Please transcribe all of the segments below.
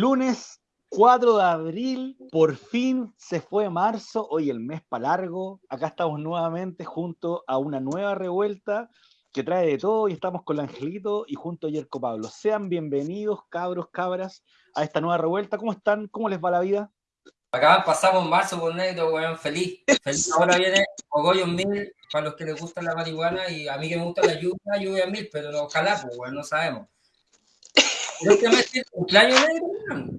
Lunes 4 de abril, por fin se fue marzo, hoy el mes para largo. Acá estamos nuevamente junto a una nueva revuelta que trae de todo y estamos con el Angelito y junto a Yerko Pablo. Sean bienvenidos, cabros, cabras, a esta nueva revuelta. ¿Cómo están? ¿Cómo les va la vida? Acá pasamos marzo con negro, weón, feliz. feliz. Ahora viene Ogoyo Mil, para los que les gusta la marihuana, y a mí que me gusta la lluvia, lluvia mil, pero ojalá, pues, weón, no sabemos. Pero este mes de cumpleaños negro.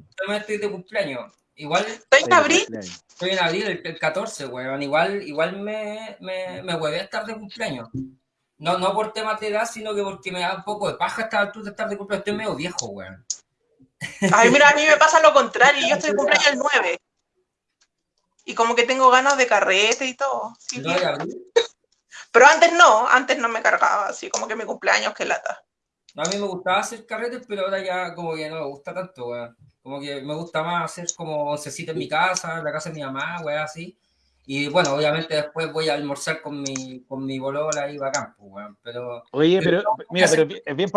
Este mes de cumpleaños. Igual. ¿Estoy en abril? Estoy en abril, el, el 14, weón. Igual, igual me, me, me huevé a estar de cumpleaños. No, no por temas de edad, sino que porque me da un poco de paja estar altura de estar de cumpleaños. Estoy medio viejo, weón. Ay, mira, a mí me pasa lo contrario. Yo estoy de cumpleaños el 9. Y como que tengo ganas de carrete y todo. Sí, ¿No de abril? Pero antes no, antes no me cargaba, así como que mi cumpleaños, que lata. A mí me gustaba hacer carretes, pero ahora ya como que no me gusta tanto, weón. Como que me gusta más hacer como oncecita en mi casa, en la casa de mi mamá, weón, así. Y bueno, obviamente después voy a almorzar con mi, con mi bolola y bacán, pues, weón. Pero. Oye, pero, no, mira, pero es bien,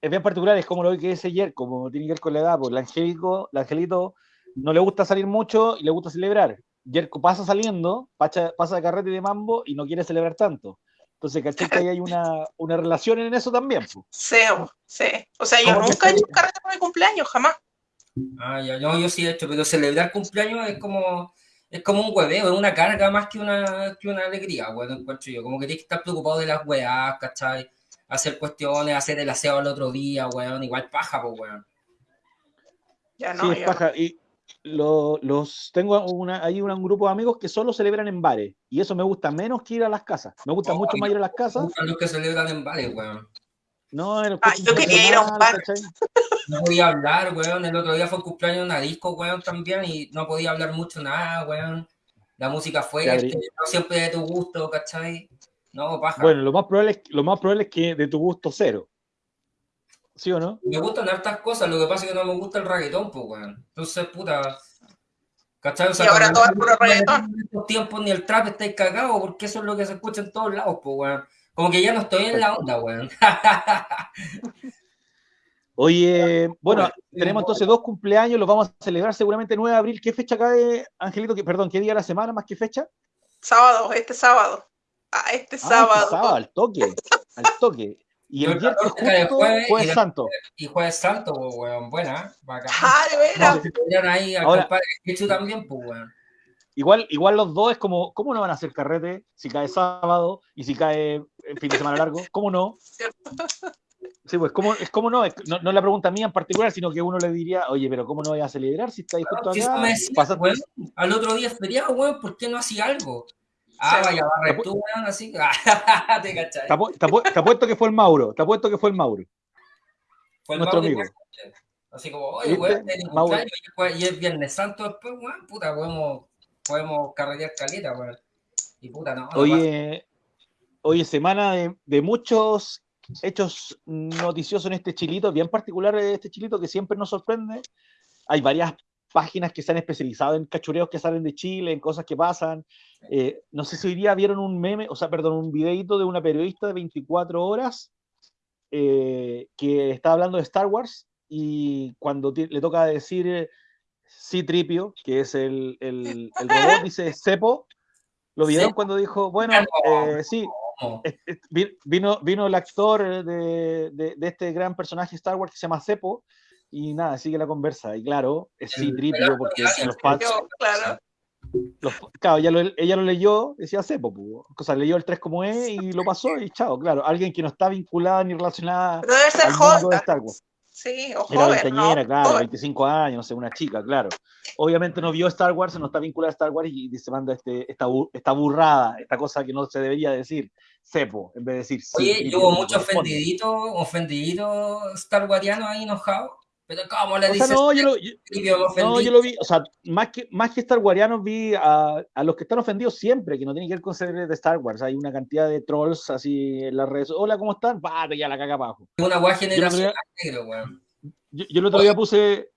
es bien particular, es como lo que dice ayer, como tiene que ver con la edad, pues el Angélico, el Angelito no le gusta salir mucho y le gusta celebrar. Yerko pasa saliendo, pacha- pasa de carrete y de mambo y no quiere celebrar tanto. Entonces, ¿cachai? Que ahí hay una, una relación en eso también. pues. Sí, sí. O sea, yo ¿Cómo que nunca he hecho un carrete por mi cumpleaños, jamás. Ah, ya, no, yo sí he hecho, pero celebrar cumpleaños es como. Es como un hueveo, es una carga más que una, que una alegría, weón, encuentro yo. Como que tienes que estar preocupado de las weas, ¿cachai? Hacer cuestiones, hacer el aseo al otro día, weón. Igual paja, pues, weón. Ya Sí, no, es yo- paja. Y lo- los tengo una, hay un grupo de amigos que solo celebran en bares. Y eso me gusta menos que ir a las casas. Me gusta Oh, mucho más ir a las Me casas. gustan los que celebran en bares, weón. No, el Ah, yo quería ir a un bar. ¿cachai? No podía hablar, weón. El otro día fue el cumpleaños de una disco, weón, también, y no podía hablar mucho nada, weón. La música fue, este, no siempre de tu gusto, ¿cachai? No, paja. Bueno, lo más probable es, lo más probable es que de tu gusto cero. ¿Sí o no? Me gustan hartas cosas, lo que pasa es que no me gusta el reggaetón, pues, weón. Entonces, puta. ¿Cachai? O Y ahora todo es puro reggaetón. En estos tiempos ni el trap estáis cagados, porque eso es lo que se escucha en todos lados, pues, weón. Como que ya no estoy en la onda, weón. Oye, bueno, tenemos entonces dos cumpleaños, los vamos a celebrar seguramente el 9 de abril. ¿Qué fecha cae, Angelito? ¿Qué, perdón, ¿qué día de la semana más que fecha? Sábado, este sábado. Ah, este Ah, sábado. este sábado, al toque, al toque. Y el viernes 14 cae justo jueves y jueves la- santo. y Jueves Santo, pues, weón. Buena, bacán. Ah, de veras. Ahí Ahora- compadre también, pues, weón. Igual, igual los dos es como, ¿cómo no van a hacer carrete si cae sábado y si cae el fin de semana largo? ¿Cómo no? Sí, pues, ¿cómo, es como no? Es- no? No es la pregunta mía en particular, sino que uno le diría, oye, pero ¿cómo no voy a celebrar si estáis justo Si eso acá? decía, weón, al otro día es feriado, weón, ¿por qué no hacía algo? Ah, Sí. vaya, barre tú, weón, así. te cachai. Te apu- te apu- te apuesto que fue el Mauro, te apuesto que fue el Mauro. Fue el nuestro Mauro amigo. Así como, oye, weón, es y es Viernes Santo después, weón, puta, podemos, podemos carretear caleta, weón. Y puta, no. Oye, oye, semana de, de muchos hechos noticiosos en este chilito, bien particular de este chilito que siempre nos sorprende. Hay varias páginas que se han especializado en cachureos que salen de Chile, en cosas que pasan. Eh, no sé si hoy día vieron un meme, o sea, perdón, un videito de una periodista de 24 horas eh, que está hablando de Star Wars y cuando le toca decir eh, C-Tripio, que es el, el, el robot, dice Cepo. ¿Lo vieron Cepo. cuando dijo, bueno, No. eh, sí, vino, vino el actor de, de- de este gran personaje Star Wars que se llama Cepo y nada, sigue la conversa. Y claro, es C-Tripio pelado porque los fans, claro. los- claro, ella lo, ella lo leyó, decía Cepo, o sea, leyó el 3 como es y lo pasó y chao, claro, alguien que no está vinculada ni relacionada Pero debe ser al mundo de. Star Wars. Sí, o Era joven, ¿no? claro, Joven. 25 años, no sé, una chica, claro. Obviamente no vio Star Wars, no está vinculada a Star Wars y dice, manda este, esta, esta burrada, esta cosa que no se debería decir, cepo, en vez de decir sí. Oye, y yo hubo como mucho corresponde. ofendidito, ofendidito Star Wariano ahí enojado. Pero ¿cómo le O sea, dices? no, yo lo, yo- no, yo lo vi, o sea, más que, más que Star Warianos vi a, a los que están ofendidos siempre, que no tienen que ver con ser de Star Wars. Hay una cantidad de trolls así en las redes. Hola, ¿cómo están? Ya la caga abajo. Una Yo, negro, weón. yo, yo el otro día puse,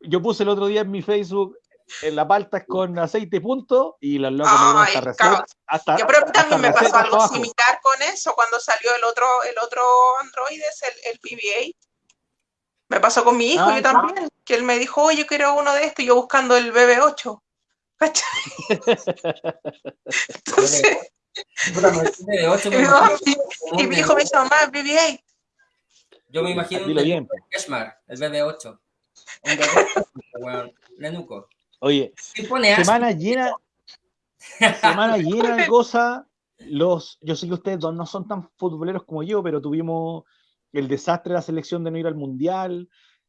yo puse el otro día en mi Facebook en la palta con aceite punto y los locos me hasta recetas. Hasta, a mí hasta también me pasó algo abajo. similar con eso cuando salió el otro, el otro Android, el, el PBA. Me pasó con mi hijo, Ah, yo también, que él me dijo, oye, quiero uno de estos, y yo buscando el BB8. ¿Cachai? Entonces, Puta, me decís de 8, y me mi, hijo me dice, mamá, BB8. Yo me imagino un Dilo bien. Keshmar, el BB8. Un BB8, weón, Lenuco. Oye, semana llena, semana llena de cosas. Los, yo sé que ustedes dos no son tan futboleros como yo, pero tuvimos el desastre de la selección de no ir al mundial.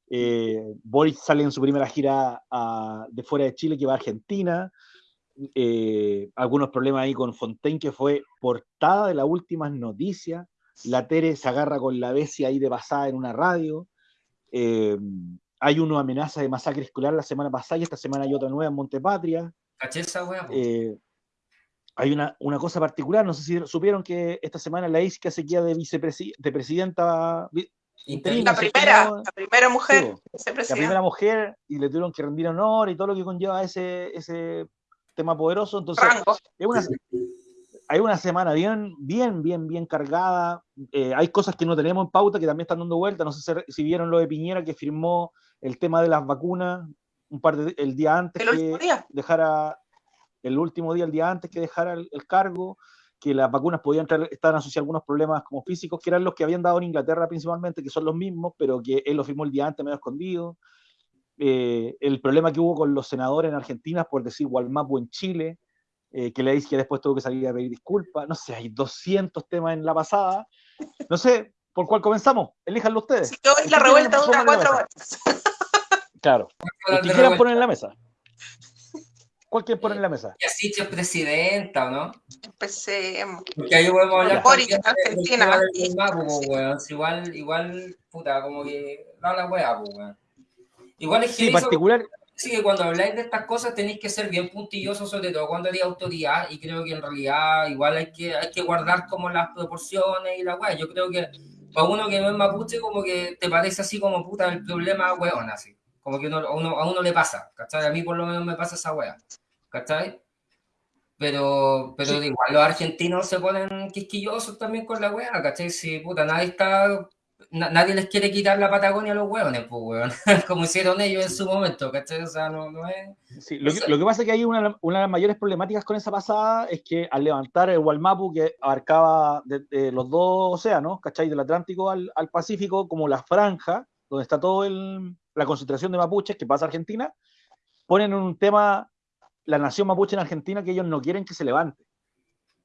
Eh, Boris sale en su primera gira a- de fuera de Chile que va a Argentina. Eh, algunos problemas ahí con Fontaine, que fue portada de las últimas noticias. La Tere se agarra con la Bessia ahí de pasada en una radio. Eh, hay una amenaza de masacre escolar la semana pasada y esta semana hay otra nueva en Montepatria. ¿Caché esa weá? Eh, hay una, una cosa particular, no sé si supieron que esta semana la ISCA se queda de, vicepresi- de presidenta interina, La primera, No, la primera sí, mujer, bo, la vicepresidenta. primera mujer y le tuvieron que rendir honor y todo lo que conlleva ese, ese tema poderoso. Entonces, es una, hay una semana bien, bien, bien, bien cargada. Eh, hay cosas que no tenemos en pauta que también están dando vuelta. No sé si, si vieron lo de Piñera que firmó el tema de las vacunas un par de el día antes El último que día. dejara el último día, el día antes que dejara el, el cargo, que las vacunas podían traer, estaban asociadas a algunos problemas como físicos, que eran los que habían dado en Inglaterra principalmente, que son los mismos, pero que él lo firmó el día antes medio escondido. Eh, el problema que hubo con los senadores en Argentina por decir Gualmapu en Chile, eh, que le dice que después tuvo que salir a pedir disculpas. No sé, hay 200 temas en la pasada. No sé, ¿por cuál comenzamos? Elíjanlo ustedes. Hoy la ¿Ustedes revuelta dura cuatro horas. Claro. El que quieran poner en la mesa. ¿Cuál quieren poner en la mesa? Y así es presidenta, ¿o no? Empecemos. Porque ahí podemos hablar Boric, Argentina, sí. Si Igual, igual, puta, como que da la wea, po, weón. Igual es que Sí, particular. sí que cuando habláis de estas cosas tenéis que ser bien puntillosos, sobre todo cuando eres autoridad, y creo que en realidad igual hay que, hay que guardar como las proporciones y la weá. Yo creo que para uno que no es mapuche, como que te parece así como puta el problema weón, así. Como que uno, a, uno, a uno le pasa, ¿cachai? A mí por lo menos me pasa esa weá, ¿cachai? Pero, pero Sí. igual los argentinos se ponen quisquillosos también con la weá, ¿cachai? Si puta, nadie está na- nadie les quiere quitar la Patagonia a los hueones, pues, weón. Como hicieron ellos en su momento, ¿cachai? O sea, no, no es. Sí, lo, que, lo que pasa es que hay una, una de las mayores problemáticas con esa pasada es que al levantar el Walmapu, que abarcaba de, de los dos océanos, ¿cachai? Del Atlántico al, al Pacífico, como la franja, donde está toda la concentración de mapuches que pasa a Argentina, ponen un tema, la nación mapuche en Argentina, que ellos no quieren que se levante.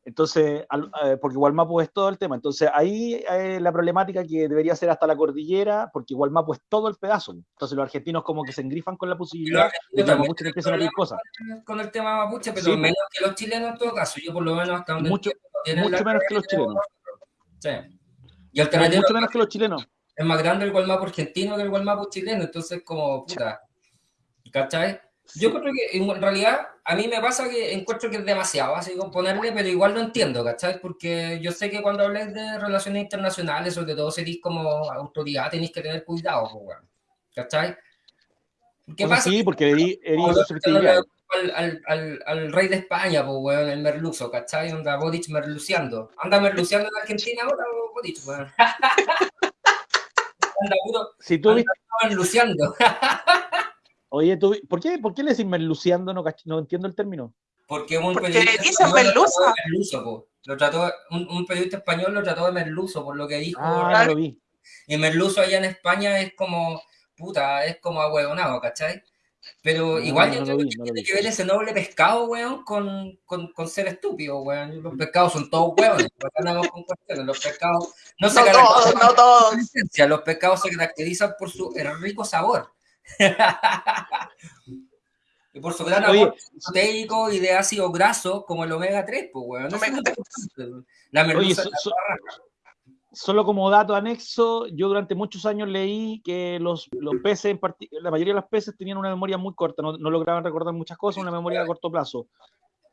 Entonces, al- eh, porque Gualmapu es todo el tema. Entonces, ahí eh, la problemática que debería ser hasta la cordillera, porque Gualmapu es todo el pedazo. Entonces, los argentinos como que se engrifan con la posibilidad de que los mapuches empiecen a pedir cosas. con el tema mapuche, pero Sí, menos que los chilenos en todo caso. Yo por lo menos hasta donde Mucho- mucho menos que los chilenos. Sí. Y alternativa Mucho menos que los chilenos. es más grande el Gualmapu argentino que el Gualmapu chileno, entonces como puta. ¿Cachai? Yo creo que en realidad a mí me pasa que encuentro que es demasiado así como ponerle, pero igual lo entiendo, ¿cachai? Porque yo sé que cuando habláis de relaciones internacionales, sobre todo si como autoridad, tenéis que tener cuidado, pues. ¿cachai? ¿Qué sea, pasa? sí, porque erí, erí susceptibilidad. al, al, al, al rey de España, pues, weón, el merluzo, ¿cachai? Anda Boric merluciando. Anda merluciando en Argentina ahora, Boric, weón. Anda puro Si tú viste- merluciando. oye, tú, ¿por qué, ¿por qué le decís merluciando? No, no entiendo el término. Porque un Porque periodista español lo merluza. trató de merluzo, po. Lo trató, un, un periodista español lo trató de merluzo por lo que dijo. Ah, no lo vi. Y merluzo allá en España es como, puta, es como ahueonado, ¿cachai? Pero No, igual no yo creo vi, que tiene que ver ese noble pescado, weón, con, con, con ser estúpido, weón. Los pescados son todos weones, con cuestiones. Los pescados no se No todos, caracterizan no todos. los pescados se caracterizan por su rico sabor. y por su gran Oye, aporte proteico y de ácido graso como el omega 3, pues, weón. Lo importante. La Oye, merluza so- so- solo como dato anexo, yo durante muchos años leí que los, los peces, en la mayoría de los peces tenían una memoria muy corta, no, no lograban recordar muchas cosas, una memoria a corto plazo.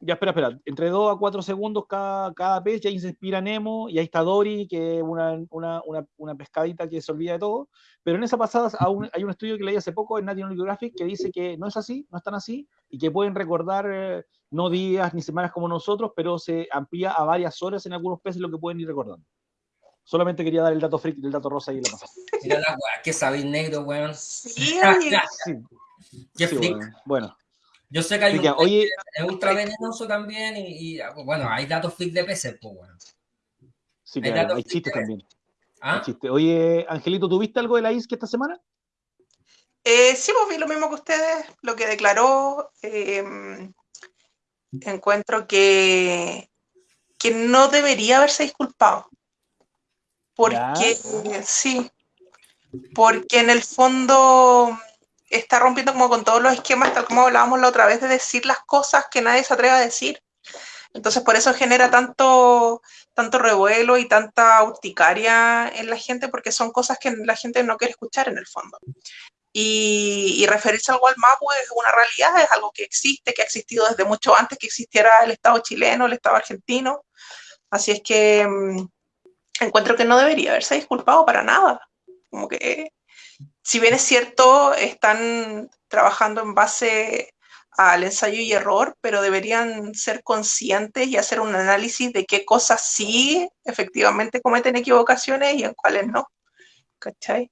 Ya, espera, espera, entre 2 a 4 segundos cada, cada pez, y ahí se inspira Nemo, y ahí está Dory, que es una, una, una, una pescadita que se olvida de todo, pero en esa pasada aún hay un estudio que leí hace poco en National Geographic que dice que no es así, no es tan así, y que pueden recordar eh, no días ni semanas como nosotros, pero se amplía a varias horas en algunos peces lo que pueden ir recordando. Solamente quería dar el dato freak del dato rosa y la pasada. Mira la weá que sabéis negro, weón. Sí, Sí, Qué sí, freak. bueno. bueno. Yo sé que hay un oye, es ultra venenoso también y, y, bueno, hay datos freak de peces, pues, weón. sí, hay claro, datos hay chistes también. ¿Ah? hay chistes. Oye, Angelito, ¿tuviste algo de la ISK esta semana? Eh, sí, pues vi lo mismo que ustedes, lo que declaró. eh, encuentro que, que no debería haberse disculpado. Porque, sí, porque en el fondo está rompiendo como con todos los esquemas, tal como hablábamos la otra vez, de decir las cosas que nadie se atreve a decir. Entonces, por eso genera tanto, tanto revuelo y tanta urticaria en la gente, porque son cosas que la gente no quiere escuchar en el fondo. Y, y referirse al Gualmapu es una realidad, es algo que existe, que ha existido desde mucho antes que existiera el Estado chileno, el Estado argentino. Así es que mm, encuentro que no debería haberse disculpado para nada. Como que, si bien es cierto, están trabajando en base al ensayo y error, pero deberían ser conscientes y hacer un análisis de qué cosas sí efectivamente cometen equivocaciones y en cuáles no. ¿Cachai?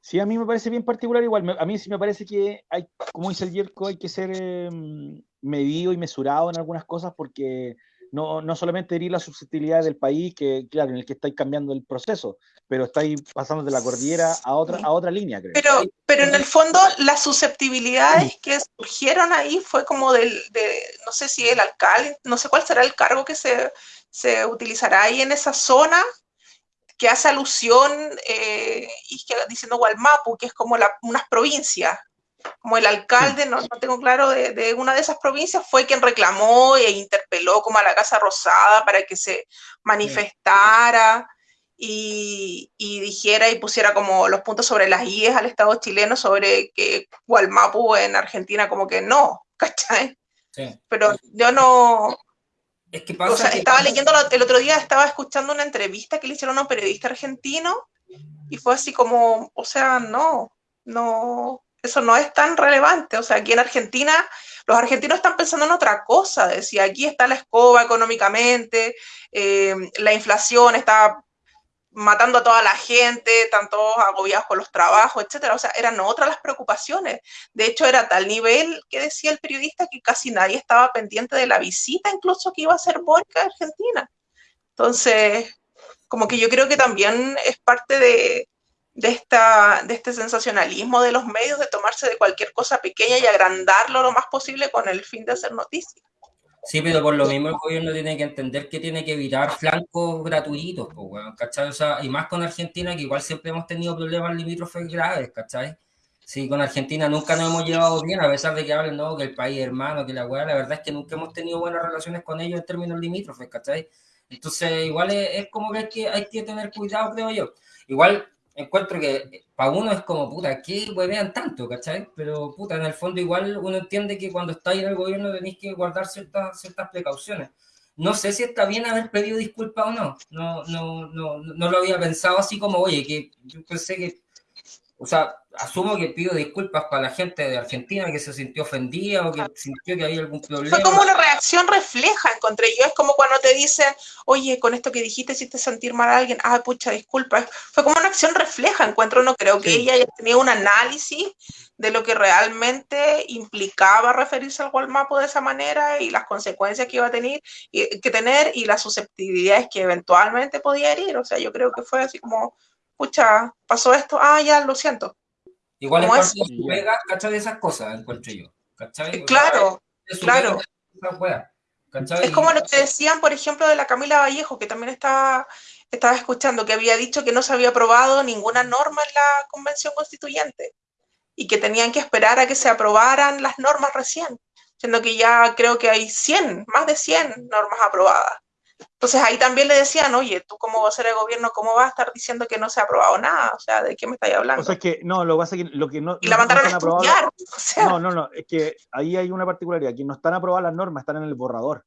Sí, a mí me parece bien particular igual. A mí sí me parece que hay, como dice el Yerko, hay que ser eh, medido y mesurado en algunas cosas porque no, no solamente herir la susceptibilidad del país, que claro, en el que estáis cambiando el proceso, pero estáis pasando de la cordillera a otra, a otra línea, creo. Pero, pero en el fondo las susceptibilidades que surgieron ahí fue como del, de, no sé si el alcalde, no sé cuál será el cargo que se, se utilizará ahí en esa zona, que hace alusión eh, y que, diciendo Gualmapu, que es como la, unas provincias. Como el alcalde, no, no tengo claro, de, de, una de esas provincias fue quien reclamó e interpeló como a la Casa Rosada para que se manifestara y, y dijera y pusiera como los puntos sobre las IES al Estado chileno sobre que Gualmapu en Argentina como que no, ¿cachai? Sí. Pero yo no, Es que pasa o sea, que- estaba leyendo lo- el otro día, estaba escuchando una entrevista que le hicieron a un periodista argentino y fue así como, o sea, no, no, eso no es tan relevante. O sea, aquí en Argentina, los argentinos están pensando en otra cosa. Decía, aquí está la escoba económicamente, eh, la inflación está matando a toda la gente, están todos agobiados con los trabajos, etcétera. O sea, eran otras las preocupaciones. De hecho, era tal nivel que decía el periodista que casi nadie estaba pendiente de la visita, incluso que iba a hacer Boric a Argentina. Entonces, como que yo creo que también es parte de, de, esta, de este sensacionalismo de los medios, de tomarse de cualquier cosa pequeña y agrandarlo lo más posible con el fin de hacer noticias. Sí, pero por lo mismo el gobierno tiene que entender que tiene que evitar flancos gratuitos, pues, weón, ¿cachai? O sea, y más con Argentina, que igual siempre hemos tenido problemas limítrofes graves, ¿cachai? Sí, con Argentina nunca nos hemos llevado bien, a pesar de que hablen, no, que el país hermano, que la weá, la verdad es que nunca hemos tenido buenas relaciones con ellos en términos limítrofes, ¿cachai? Entonces, igual es, es como que hay, que hay que tener cuidado, creo yo. Igual encuentro que para uno es como, puta, ¿qué huevean tanto, cachai? Pero, puta, en el fondo igual uno entiende que cuando estáis en el gobierno tenéis que guardar ciertas, ciertas precauciones. No sé si está bien haber pedido disculpas o no. No, no, no, no lo había pensado así como, oye, que yo pensé que, o sea, asumo que pido disculpas para la gente de Argentina que se sintió ofendida o que sintió que había algún problema. Fue como una reacción refleja, encontré yo. Es como cuando te dicen, oye, con esto que dijiste hiciste sentir mal a alguien. Ah, pucha, disculpa. Fue como una acción refleja, encuentro. No creo que Sí. ella haya tenido un análisis de lo que realmente implicaba referirse al Gualmapo de esa manera y las consecuencias que iba a tener y, que tener y las susceptibilidades que eventualmente podía herir. O sea, yo creo que fue así como, pucha, pasó esto, ah, ya, lo siento. Igual es ¿Cómo parte es? de su pega, ¿cachai? De esas cosas, encuentro yo. Sea, Claro, claro. Es como lo que decían, por ejemplo, de la Camila Vallejo, que también estaba, estaba escuchando, que había dicho que no se había aprobado ninguna norma en la Convención Constituyente y que tenían que esperar a que se aprobaran las normas recién, siendo que ya creo que hay 100, más de 100 normas aprobadas. Entonces ahí también le decían, oye, tú como vocero de gobierno, ¿cómo vas a estar diciendo que no se ha aprobado nada? O sea, ¿de qué me estáis hablando? O sea, es que no, lo que pasa es que lo que no. y la no- no mandaron a están aprobadas- estudiar. O sea, No, no, no, es que ahí hay una particularidad, que no están aprobadas las normas, están en el borrador.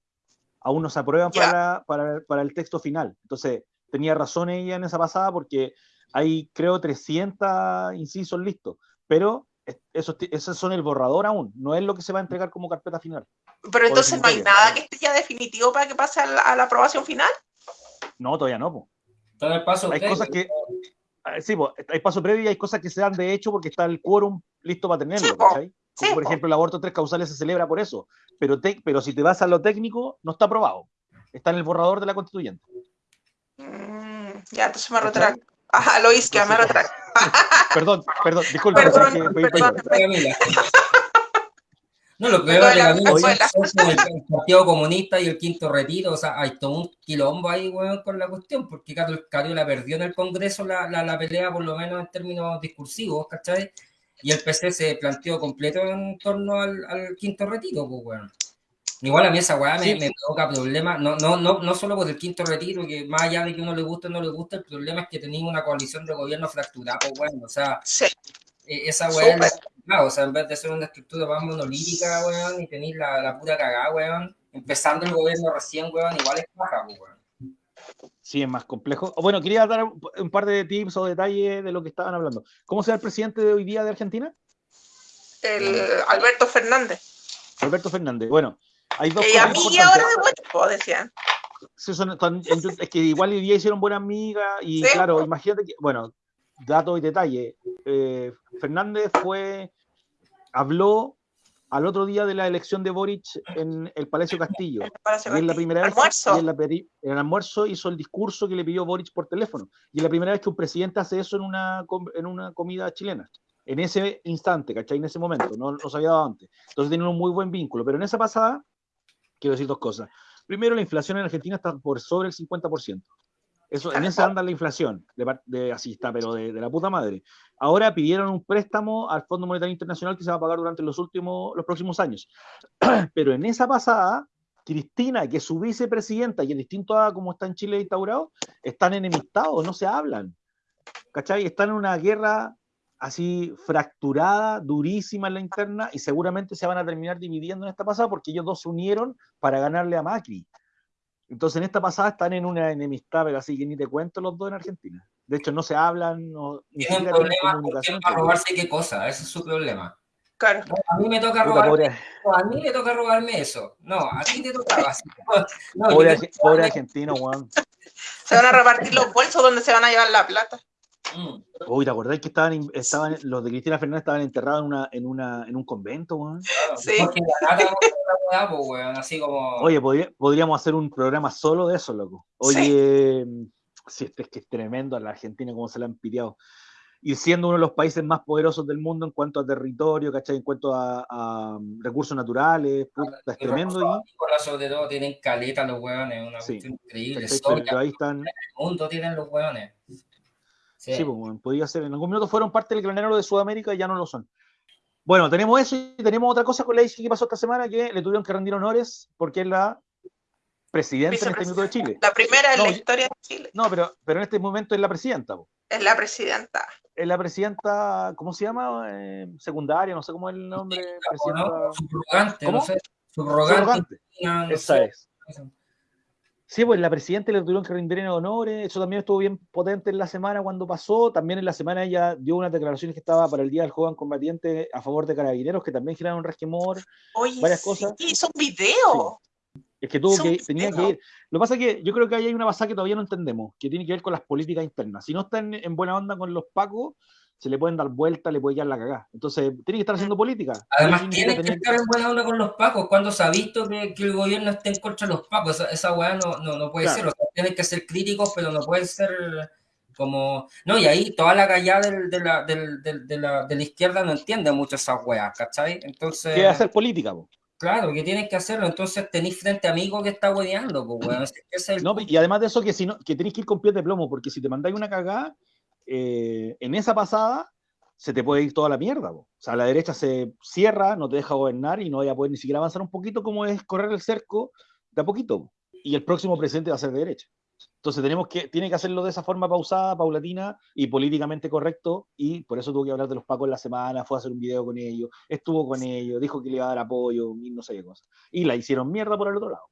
Aún no se aprueban Ya. para, para, para el texto final. Entonces, tenía razón ella en esa pasada porque hay, creo, 300 incisos listos, pero es- esos, son el borrador aún, no es lo que se va a entregar como carpeta final. pero entonces no hay nada que esté ya definitivo para que pase a la, a la aprobación final. No, todavía no. po. El paso Hay previo. cosas que. ah, Sí, po, hay paso previo y hay cosas que se dan de hecho porque está el quórum listo para tenerlo, Sí, po. ¿cachai? Como Sí, por po. ejemplo, el aborto tres causales se celebra por eso. Pero, te- pero si te vas a lo técnico, no está aprobado. Está en el borrador de la constituyente. Mm, ya, entonces me retracto. Ajá, lo hice, me retracto. Perdón, perdón, disculpa, Perdón, perdón. perdón. Camila. No, lo peor de la Camila escuela. es el, el Partido Comunista y el Quinto Retiro, o sea, hay todo un quilombo ahí, weón, con la cuestión, porque Carlos Cariola perdió en el Congreso la, la, la pelea, por lo menos en términos discursivos, ¿cachai? Y el PC se planteó completo en torno al, al Quinto Retiro, pues, weón. Igual a mí esa weá me, Sí. me provoca problemas, no, no, no, no solo por el quinto retiro, que más allá de que uno le guste o no le guste, el problema es que tenemos una coalición de gobierno fracturada, pues bueno, o sea, Sí, eh, esa weá es la- o sea, en vez de ser una estructura más monolítica, weón, y tener la, la pura cagada, weón, empezando el gobierno recién, weón, igual es baja, weón. Sí, es más complejo. Bueno, quería dar un, un par de tips o detalles de lo que estaban hablando. ¿Cómo será el presidente de hoy día de Argentina? el Alberto Fernández. Alberto Fernández. Bueno, hay dos cosas amiga ahora de po, decían. Sí, son- en YouTube, es que igual hoy día hicieron buena amiga y Sí. claro, imagínate que, bueno, datos y detalles. eh, Fernández fue, habló al otro día de la elección de Boric en el Palacio Castillo. Palacio Y es la primera vez Almuerzo. y en, la en el almuerzo hizo el discurso que le pidió Boric por teléfono. Y es la primera vez que un presidente hace eso en una, en una comida chilena. En ese instante, ¿cachai? En ese momento, no, no se había dado antes. Entonces tienen un muy buen vínculo. Pero en esa pasada, quiero decir dos cosas. Primero, la inflación en Argentina está por sobre el 50%. Eso, en esa anda la inflación, de, así está, pero de, la puta madre. Ahora pidieron un préstamo al Fondo Monetario Internacional que se va a pagar durante los últimos, los próximos años. Pero en esa pasada, Cristina, que es su vicepresidenta, y es distinto a como está en Chile instaurado, están enemistados, no se hablan. ¿Cachai? Están en una guerra así fracturada, durísima en la interna, y seguramente se van a terminar dividiendo en esta pasada porque ellos dos se unieron para ganarle a Macri. Entonces en esta pasada están en una enemistad, pero así que ni te cuento los dos en Argentina. De hecho, no se hablan, no, ni Tienen problemas con comunicación. quién va a robarse qué cosa, ese es su problema. Claro. A mí me toca robarme, no, a mí me toca robarme eso. No, a ti te tocaba. No, pobre, pobre argentino, weón. Se van a repartir los bolsos donde se van a llevar la plata. Mm. Uy, ¿te acordás que estaban, estaban los de Cristina Fernández estaban enterrados en, una, en, una, en un convento, weón? Sí. Así como. Oye, podría- podríamos hacer un programa solo de eso, loco. Oye, si este es que es tremendo a la Argentina como se la han piteado. Y siendo uno de los países más poderosos del mundo en cuanto a territorio, ¿cachai? En cuanto a, a, um, recursos naturales, puta, es y tremendo. Y, sobre todo tienen caleta los weones, una Sí. cuestión increíble. Pero ahí están, el mundo tienen los weones. Sí. Sí, pues, bueno, podría ser. En algún minuto fueron parte del granero de Sudamérica y ya no lo son. Bueno, tenemos eso y tenemos otra cosa con la ICI que pasó esta semana que le tuvieron que rendir honores porque es la presidenta en este minuto de Chile. La primera en No, la historia de Chile. No, pero, pero en este momento es la presidenta. po. Es la presidenta. Es la presidenta, ¿cómo se llama? Eh, secundaria, no sé cómo es el nombre. Presidenta. ¿no? Subrogante, ¿Cómo? no sé. Subrogante. Subrogante. no Esa sé. es. Sí, pues la presidenta le tuvieron que rendir en honores, eso también estuvo bien potente en la semana cuando pasó, también en la semana ella dio unas declaraciones que estaba para el Día del Joven Combatiente a favor de carabineros, que también generaron resquemor, Oye, Varias sí, cosas. hizo un video. es que tuvo que, un tenía que video. ir. Lo que pasa es que yo creo que ahí hay una pasada que todavía no entendemos, que tiene que ver con las políticas internas. Si no están en buena onda con los pacos, se le pueden dar vuelta, le puede quedar la cagada. Entonces, tiene que estar haciendo política. Además, significa que estar en buena onda con los pacos. Cuando se ha visto que, que el gobierno esté en contra de los pacos, esa, esa weá no, no, no puede Claro. ser. O sea, tienen que ser críticos, pero no pueden ser como. No, y ahí toda la callada del- de, la, del- del- de, la, de la izquierda no entiende mucho esas weas, ¿cachai? Entonces. que hacer política, po. Claro, que tienen que hacerlo. Entonces tenéis frente amigo que está hueveando, pues, weón. Es el No, y además de eso, que, si no, que tenés que ir con pies de plomo, porque si te mandáis una cagada, eh, en esa pasada se te puede ir toda la mierda. po. O sea, la derecha se cierra, no te deja gobernar y no vaya a poder ni siquiera avanzar un poquito como es correr el cerco de a poquito. po. Y el próximo presidente va a ser de derecha. Entonces tenemos que, tiene que hacerlo de esa forma pausada, paulatina y políticamente correcto, y por eso tuvo que hablar de los pacos en la semana, fue a hacer un video con ellos, estuvo con ellos, dijo que le iba a dar apoyo, y no sé qué cosa. Y la hicieron mierda por el otro lado.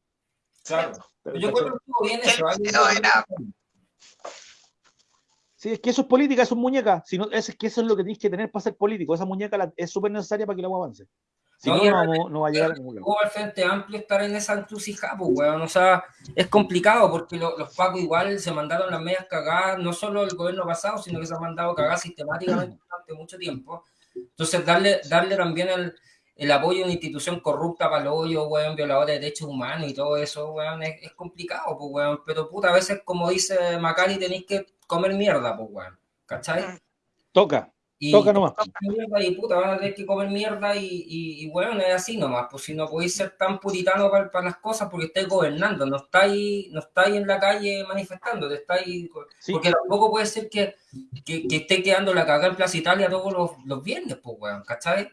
Claro. Pero, Yo creo que estuvo bien eso. el ahí- video era- Sí, es que eso es política, eso es muñeca. Si no, es, que eso es lo que tienes que tener para ser político. Esa muñeca la- es súper necesaria para que la agua avance. Si No, no, no, no va a llegar a ningún lado. al Frente Amplio estar en esa encrucijada, pues, weón. O sea, es complicado porque lo- los pacos igual se mandaron las medias cagadas, no solo el gobierno pasado, sino que se han mandado cagadas sistemáticamente durante mucho tiempo. Entonces, darle, darle también el, el apoyo a una institución corrupta para el hoyo, weón, violadora de derechos humanos y todo eso, weón, es, es complicado, pues, weón. Pero, puta, a veces, como dice Macari, tenéis que comer mierda, pues, weón. ¿Cachai? Toca, Y, toca nomás. mierda y puta, van a tener que comer mierda y, y, y bueno, es así nomás, pues si no podéis ser tan puritano para, las cosas porque estáis gobernando, no estáis, no estáis en la calle manifestando, estáis, Sí. porque tampoco puede ser que, que, que esté quedando la cagada en Plaza Italia todos los, los viernes, pues weón, ¿cachai?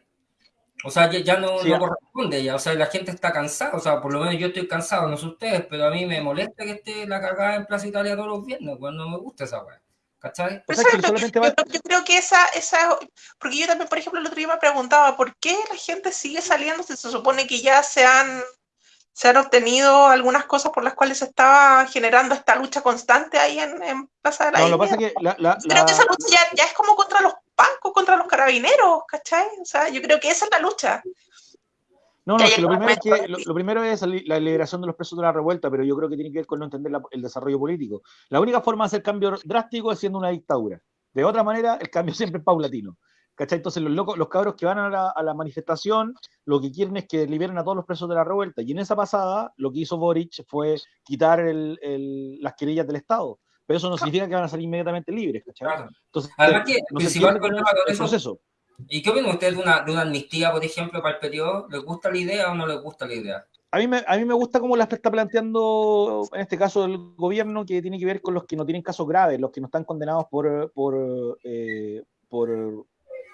O sea, ya, ya no, Sí, no corresponde ya, o sea, la gente está cansada, o sea, por lo menos yo estoy cansado, no sé ustedes, pero a mí me molesta que esté la cagada en Plaza Italia todos los viernes, no me gusta esa weón, ¿cachai? O sea, que solamente yo, va- yo creo que esa, esa, porque yo también, por ejemplo, el otro día me preguntaba, ¿por qué la gente sigue saliendo si se supone que ya se han, se han obtenido algunas cosas por las cuales se estaba generando esta lucha constante ahí en, en Plaza de la No, lo que Dignidad? pasa es que la, la- Creo la- que esa lucha ya, ya es como contra los bancos, contra los carabineros, ¿cachai? O sea, yo creo que esa es la lucha. No, no, que lo primero es que lo, primero es la liberación de los presos de la revuelta, pero yo creo que tiene que ver con no entender la- el desarrollo político. La única forma de hacer cambio drástico es siendo una dictadura. De otra manera, el cambio siempre es paulatino. ¿Cachai? Entonces los locos, los cabros que van a la, a la manifestación, lo que quieren es que liberen a todos los presos de la revuelta. Y en esa pasada, lo que hizo Boric fue quitar el- el- las querellas del Estado. Pero eso no significa que van a salir inmediatamente libres, ¿cachai? Claro. Entonces, Además que no principal problema con el eso proceso. ¿Y qué opinan ustedes de una, de una amnistía, por ejemplo, para el periodo? ¿Les gusta la idea o no les gusta la idea? A mí, me, a mí me gusta cómo la está planteando, en este caso, el gobierno, que tiene que ver con los que no tienen casos graves, los que no están condenados por, por, eh, por,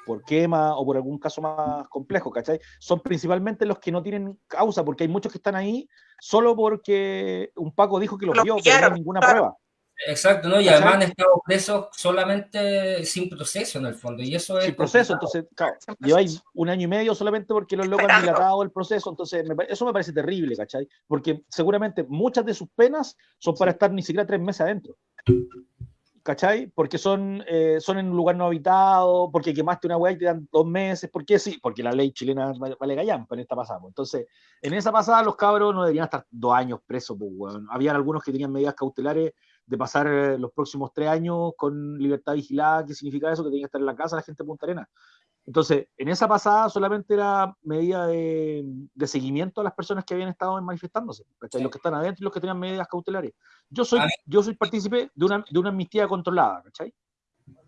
por quema o por algún caso más complejo, ¿cachai? Son principalmente los que no tienen causa, porque hay muchos que están ahí solo porque un Paco dijo que los Los vio, pero no hay ninguna claro. prueba. Exacto, ¿no? Y ¿Cachai? además han estado presos solamente sin proceso, en el fondo. Y eso es. Sin proceso, complicado. entonces, claro, lleváis un año y medio solamente porque los locos han dilatado el proceso, entonces me eso me parece terrible, ¿cachai? Porque seguramente muchas de sus penas son para estar ni siquiera tres meses adentro. ¿Cachai? Porque son, eh, son en un lugar no habitado, porque quemaste una weá y te dan dos meses, ¿por qué sí? Porque la ley chilena vale, gallampa en esta pasada. pues. Entonces, en esa pasada los cabros no deberían estar dos años presos, pues, weón. Habían algunos que tenían medidas cautelares de pasar eh, los próximos tres años con libertad vigilada, ¿qué significa eso? Que tenían que estar en la casa la gente de Punta Arenas. Entonces, en esa pasada solamente era medida de, de seguimiento a las personas que habían estado manifestándose. Sí. los que están adentro y los que tenían medidas cautelares. Yo soy, yo soy partícipe de una, de una amnistía controlada, ¿cachai?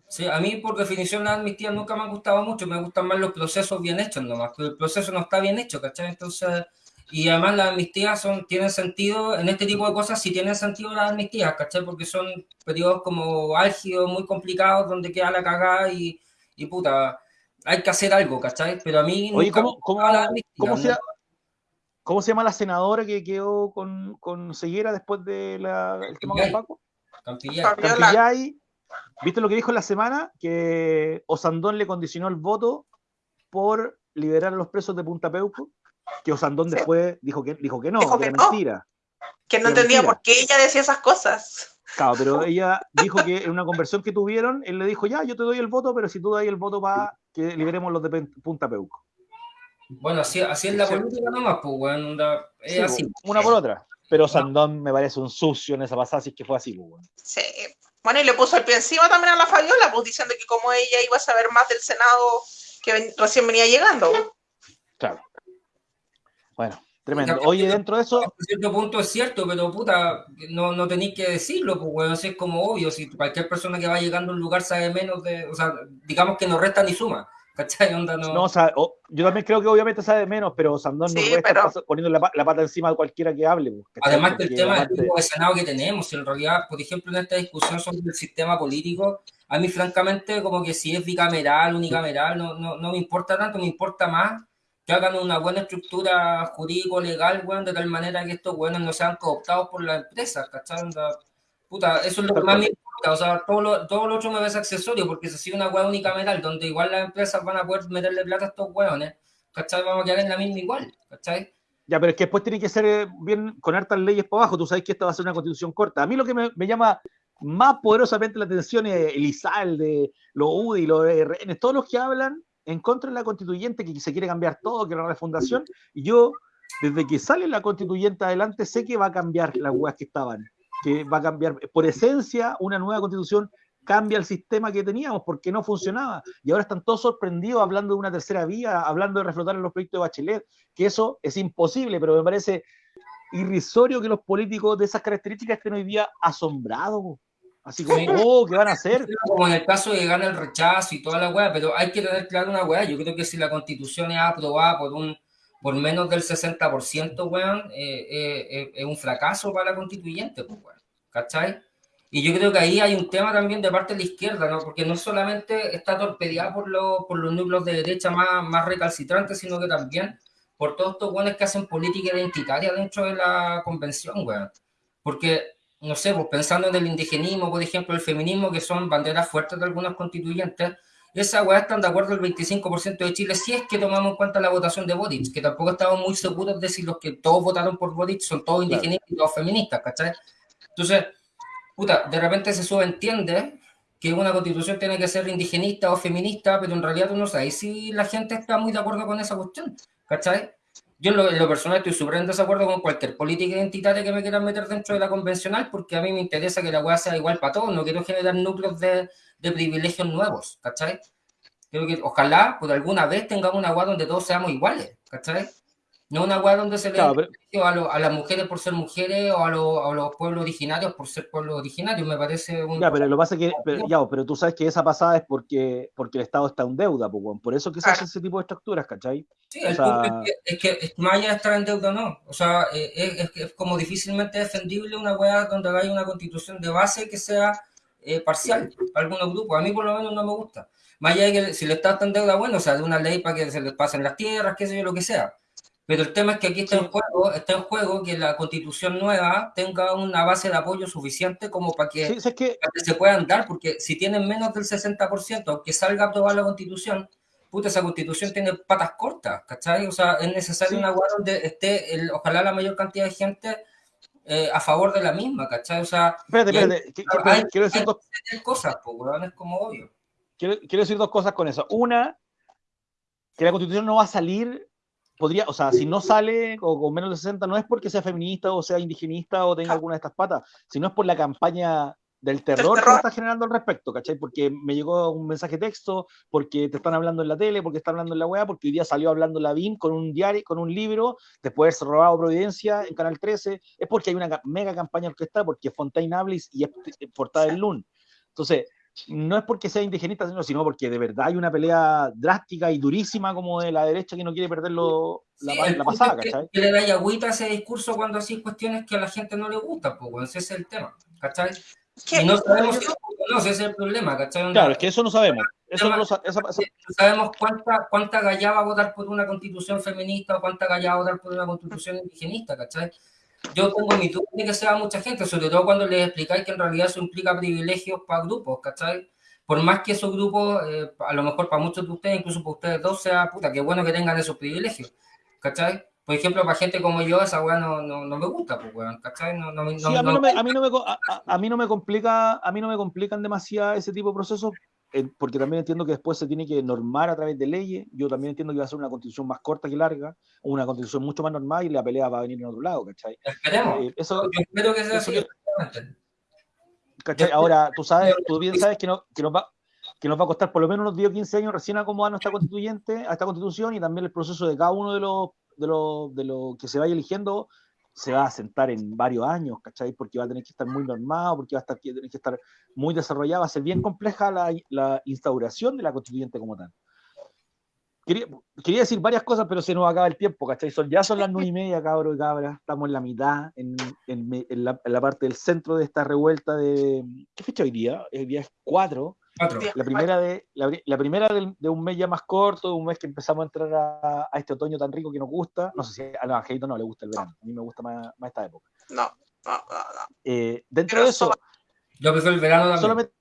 Sí, a mí, por definición, las amnistías nunca me han gustado mucho. Me gustan más los procesos bien hechos nomás. Pero el proceso no está bien hecho, ¿cachai? Entonces. Y además las amnistías son, tienen sentido, en este tipo de cosas sí tienen sentido las amnistías, ¿cachai? Porque son periodos como álgidos, muy complicados, donde queda la cagada y, y puta, hay que hacer algo, ¿cachai? Pero a mí Oye, nunca me ¿cómo, cómo, amnistías, cómo, ¿no? se, cómo se llama la senadora que quedó con, con ceguera después del tema con. Paco? Campillay. Campillay, ¿viste lo que dijo en la semana? Que Osandón le condicionó el voto por liberar a los presos de Punta Peuco, que Osandón Sí. después dijo que, dijo que no, Dijo que que era no. mentira. Que no entendía mentira. por qué ella decía esas cosas. Claro, pero ella dijo que en una conversión que tuvieron, él le dijo, ya, yo te doy el voto, pero si tú das el voto para que liberemos los de Punta Peuco. Bueno, así, así es la Sí. política nomás, pues, onda, Es Sí, así. po, una por otra. Pero Sandón me parece un sucio en esa pasada, si es que fue así, pues, bueno. Sí. Bueno, y le puso el pie encima también a la Fabiola, pues diciendo que como ella iba a saber más del Senado que ven- recién venía llegando. Claro. Bueno, tremendo. Oye, dentro de eso, Hasta cierto punto es cierto, pero puta, no, no tenéis que decirlo, pues, weón, así es como obvio, si cualquier persona que va llegando a un lugar sabe menos de, o sea, digamos que no resta ni suma, ¿cachai? Onda, no, no, o sea, o- yo también creo que obviamente sabe menos, pero Sandón no Sí, puede estar pero- pas- poniendo la, la pata encima de cualquiera que hable. pues, ¿cachai? Además Porque tema del tipo de Senado que tenemos, si en realidad, por ejemplo, en esta discusión sobre el sistema político, a mí francamente como que si es bicameral, unicameral, no, no, no me importa tanto, me importa más que hagan una buena estructura jurídico-legal, weón, de tal manera que estos weones no sean cooptados por las empresas, ¿cachai? Puta, eso es lo que más me importa, o sea, todo lo, todo lo otro me parece accesorio, porque si sigue una weá unicameral, donde igual las empresas van a poder meterle plata a estos weones, ¿cachai? Vamos a quedar en la misma igual, ¿cachai? Ya, pero es que después tiene que ser eh, bien con hartas leyes por abajo. Tú sabes que esta va a ser una constitución corta. A mí lo que me, me llama más poderosamente la atención es el ISAL, de los UDI, los RN, todos los que hablan en contra de la constituyente que se quiere cambiar todo, que la refundación, y yo, desde que sale la constituyente adelante, sé que va a cambiar las weas que estaban, que va a cambiar, por esencia, una nueva constitución cambia el sistema que teníamos porque no funcionaba. Y ahora están todos sorprendidos hablando de una tercera vía, hablando de reflotar en los proyectos de Bachelet, que eso es imposible, pero me parece irrisorio que los políticos de esas características estén hoy día asombrados. Así como, oh, ¿qué van a hacer? Como en el caso de gana el rechazo y toda la weá, pero hay que tener claro una weá. Yo creo que si la constitución es aprobada por un por menos del 60%, weón, eh, eh, eh, es un fracaso para la constituyente, pues, weón. ¿Cachai? Y yo creo que ahí hay un tema también de parte de la izquierda, ¿no? Porque no solamente está torpedeada por, por los núcleos de derecha más, más recalcitrantes, sino que también por todos estos buenos que hacen política identitaria dentro de la convención, weón. Porque, no sé, pues pensando en el indigenismo, por ejemplo, el feminismo, que son banderas fuertes de algunos constituyentes, esa weá están de acuerdo el 25% de Chile, si es que tomamos en cuenta la votación de Boric, que tampoco estamos muy seguros de si los que todos votaron por Boric son todos indigenistas y todos feministas, ¿cachai? Entonces, puta, de repente se subentiende que una constitución tiene que ser indigenista o feminista, pero en realidad tú no sabes si la gente está muy de acuerdo con esa cuestión, ¿cachai? Yo en lo, personal estoy súper en desacuerdo con cualquier política identitaria que me quieran meter dentro de la convencional, porque a mí me interesa que la hueá sea igual para todos, no quiero generar núcleos de, de privilegios nuevos, ¿cachai? Creo que ojalá por alguna vez tengamos una hueá donde todos seamos iguales, ¿cachai? No una weá donde se le a, las mujeres por ser mujeres o a, los pueblos originarios por ser pueblos originarios. Me parece un. Ya, pero lo pasa que. Pero, ya, pero tú sabes que esa pasada es porque, porque el Estado está en deuda, pues, por eso que se hace ese tipo de estructuras, ¿cachai? Sí, el punto es que, es que, más allá de estar en deuda no. O sea, eh, es, es, como difícilmente defendible una weá donde haya una constitución de base que sea eh, parcial para algunos grupos. A mí, por lo menos, no me gusta. Más allá de que si el Estado está en deuda, bueno, o sea, de una ley para que se les pasen las tierras, qué sé yo, lo que sea pero el tema es que aquí está en juego, está en juego que la constitución nueva tenga una base de apoyo suficiente como para que, se puedan dar, porque si tienen menos del 60%, aunque salga a aprobar la constitución, puta, esa constitución tiene patas cortas, ¿cachai? O sea, es necesario una guarda donde esté, el, ojalá la mayor cantidad de gente eh, a favor de la misma, ¿cachai? O sea, espérate, espérate, quiero decir dos cosas, pues, es como obvio. Quiero, quiero decir dos cosas con eso. Una, que la constitución no va a salir podría, o sea, si no sale o con menos de 60, no es porque sea feminista o sea indigenista o tenga alguna de estas patas, sino es por la campaña del terror, que está generando al respecto, ¿cachai? Porque me llegó un mensaje texto, porque te están hablando en la tele, porque están hablando en la web, porque hoy día salió hablando la BIM con un diario, con un libro, después de haberse robado Providencia en Canal 13, es porque hay una mega campaña orquestada, porque Fontaine Ablis y es portada del LUN. Entonces, no es porque sea indigenista, sino porque de verdad hay una pelea drástica y durísima como de la derecha que no quiere perderlo la, pasada, ¿cachai? Que, le da agüita ese discurso cuando así cuestiones que a la gente no le gusta, pues ese es el tema, ¿cachai? Y no sabemos si no, ese es el problema, ¿cachai? Claro, es que eso no sabemos. Eso no, sabemos cuánta, cuánta galla va a votar por una constitución feminista o cuánta galla va a votar por una constitución indigenista, ¿cachai? Yo tengo mi duda de que sea mucha gente, sobre todo cuando les explicáis que en realidad eso implica privilegios para grupos, ¿cachai? Por más que esos grupos, eh, a lo mejor para muchos de ustedes, incluso para ustedes dos, sea puta, qué bueno que tengan esos privilegios, ¿cachai? Por ejemplo, para gente como yo, esa weá no, no, no, me gusta, pues, weón, ¿cachai? No, no, sí, a, mí no me, a, mí no me, a, mí no me complica, a mí no me complican demasiado ese tipo de procesos porque también entiendo que después se tiene que normar a través de leyes. Yo también entiendo que va a ser una constitución más corta que larga, una constitución mucho más normal y la pelea va a venir en otro lado, ¿cachai? Esperemos. Eh, eso, Yo espero que sea así. ¿cachai? Ahora, tú sabes, tú bien sabes que, no, que, nos va, que nos va a costar por lo menos unos 10 o 15 años recién acomodar nuestra constituyente, a esta constitución y también el proceso de cada uno de los, de los, de los que se vaya eligiendo se va a sentar en varios años, ¿cachai? Porque va a tener que estar muy normado, porque va a estar, tener que estar muy desarrollado, va a ser bien compleja la, la instauración de la constituyente como tal. Quería, quería, decir varias cosas, pero se nos acaba el tiempo, ¿cachai? Son, ya son las nueve y media, cabros y cabras, estamos en la mitad, en, en, en, la, en, la, parte del centro de esta revuelta de... ¿Qué fecha hoy día? El día es 4 la primera, de, la, primera de, un mes ya más corto, un mes que empezamos a entrar a, este otoño tan rico que nos gusta. No sé si a los angelitos no le gusta el verano, a mí me gusta más, esta época. No, no, no. Eh, dentro de eso. Yo prefiero el verano también. Solamente,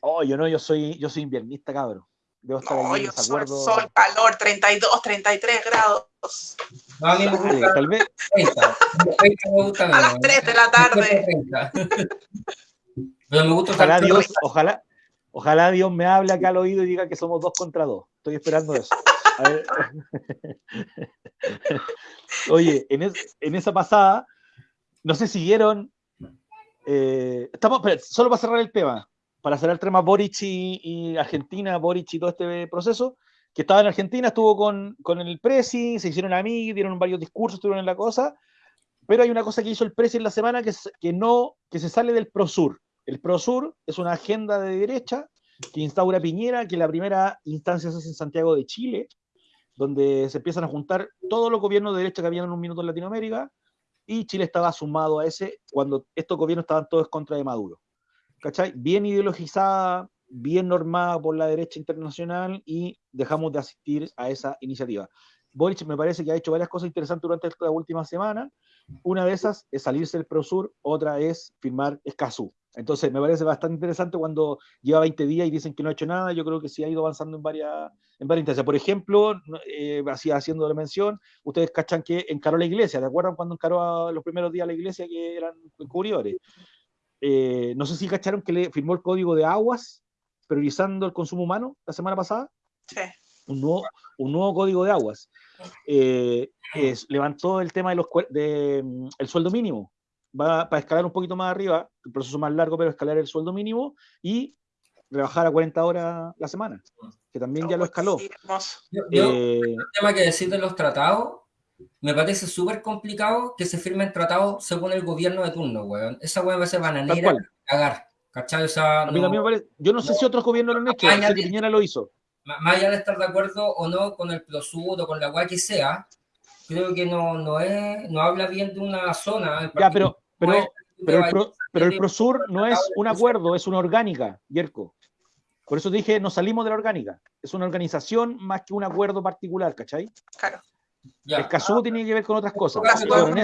oh, yo no, yo soy, yo soy inviernista, cabrón. Debo estar no, yo soy sol, calor, 32, 33 grados. No, a mí me gusta. Tal vez. 30. a las 3 de la tarde. Pero me gusta ojalá Dios, ojalá, Ojalá Dios me hable acá al oído y diga que somos dos contra dos. Estoy esperando eso. Oye, en, esa pasada, no sé si vieron. Eh, estamos, solo para cerrar el tema, para cerrar el tema Boric y, Argentina, Boric y todo este proceso, que estaba en Argentina, estuvo con, con el Presi, se hicieron amigos, dieron varios discursos, estuvieron en la cosa, pero hay una cosa que hizo el Presi en la semana que, que, no, que se sale del ProSur. El ProSur es una agenda de derecha que instaura Piñera, que la primera instancia se hace en Santiago de Chile, donde se empiezan a juntar todos los gobiernos de derecha que habían en un minuto en Latinoamérica, y Chile estaba sumado a ese cuando estos gobiernos estaban todos contra de Maduro. ¿Cachai? Bien ideologizada, bien normada por la derecha internacional y dejamos de asistir a esa iniciativa. Boric me parece que ha hecho varias cosas interesantes durante esta última semana. Una de esas es salirse del ProSur, otra es firmar Escazú. Entonces, me parece bastante interesante cuando lleva 20 días y dicen que no ha hecho nada. Yo creo que sí ha ido avanzando en varias, en varias instancias. Por ejemplo, eh, así haciendo la mención, ustedes cachan que encaró la iglesia. ¿De acuerdo cuando encaró a los primeros días la iglesia que eran encubridores? Eh, no sé si cacharon que le firmó el código de aguas priorizando el consumo humano la semana pasada. Sí. Un nuevo, un nuevo código de aguas. Eh, levantó el tema de los, de, mm, el sueldo mínimo va para escalar un poquito más arriba, el proceso más largo, pero escalar el sueldo mínimo y rebajar a 40 horas la semana, que también ya lo escaló. Yo, eh, el tema que decir de los tratados, me parece súper complicado que se firmen tratados según el gobierno de turno, weón. Esa weón va a ser bananera cagar. ¿Cachai? O sea, no, yo no, sé si otros gobiernos lo han hecho, sé que Piñera lo hizo. Más allá de estar de acuerdo o no con el PROSUD o con la weá que sea, creo que no, no, es, no habla bien de una zona. Ya, pero, pero, pero, el, pero el Prosur no es un acuerdo, es una orgánica, Yerko. Por eso dije, no salimos de la orgánica. Es una organización más que un acuerdo particular, ¿cachai? Claro. El CASU tiene que ver con otras cosas. de, todas,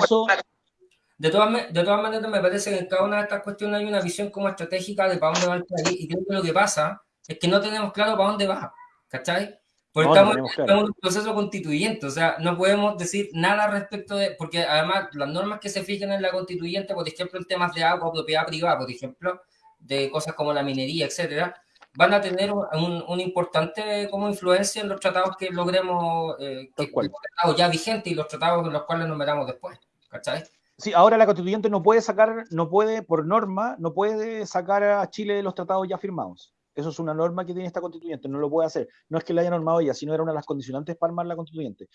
de todas maneras, me parece que en cada una de estas cuestiones hay una visión como estratégica de para dónde va el país. Y creo que lo que pasa es que no tenemos claro para dónde va. ¿Cachai? Porque estamos, en un proceso constituyente, o sea, no podemos decir nada respecto de, porque además las normas que se fijan en la constituyente, por ejemplo, en temas de agua, propiedad privada, por ejemplo, de cosas como la minería, etcétera, van a tener un, un importante como influencia en los tratados que logremos, eh, que, ya vigentes y los tratados en los cuales nos metamos después, ¿cachai? Sí, ahora la constituyente no puede sacar, no puede, por norma, no puede sacar a Chile de los tratados ya firmados. Eso es una norma que tiene esta constituyente, no lo puede hacer. No es que la haya normado ella, sino era una de las condicionantes para armar la constituyente.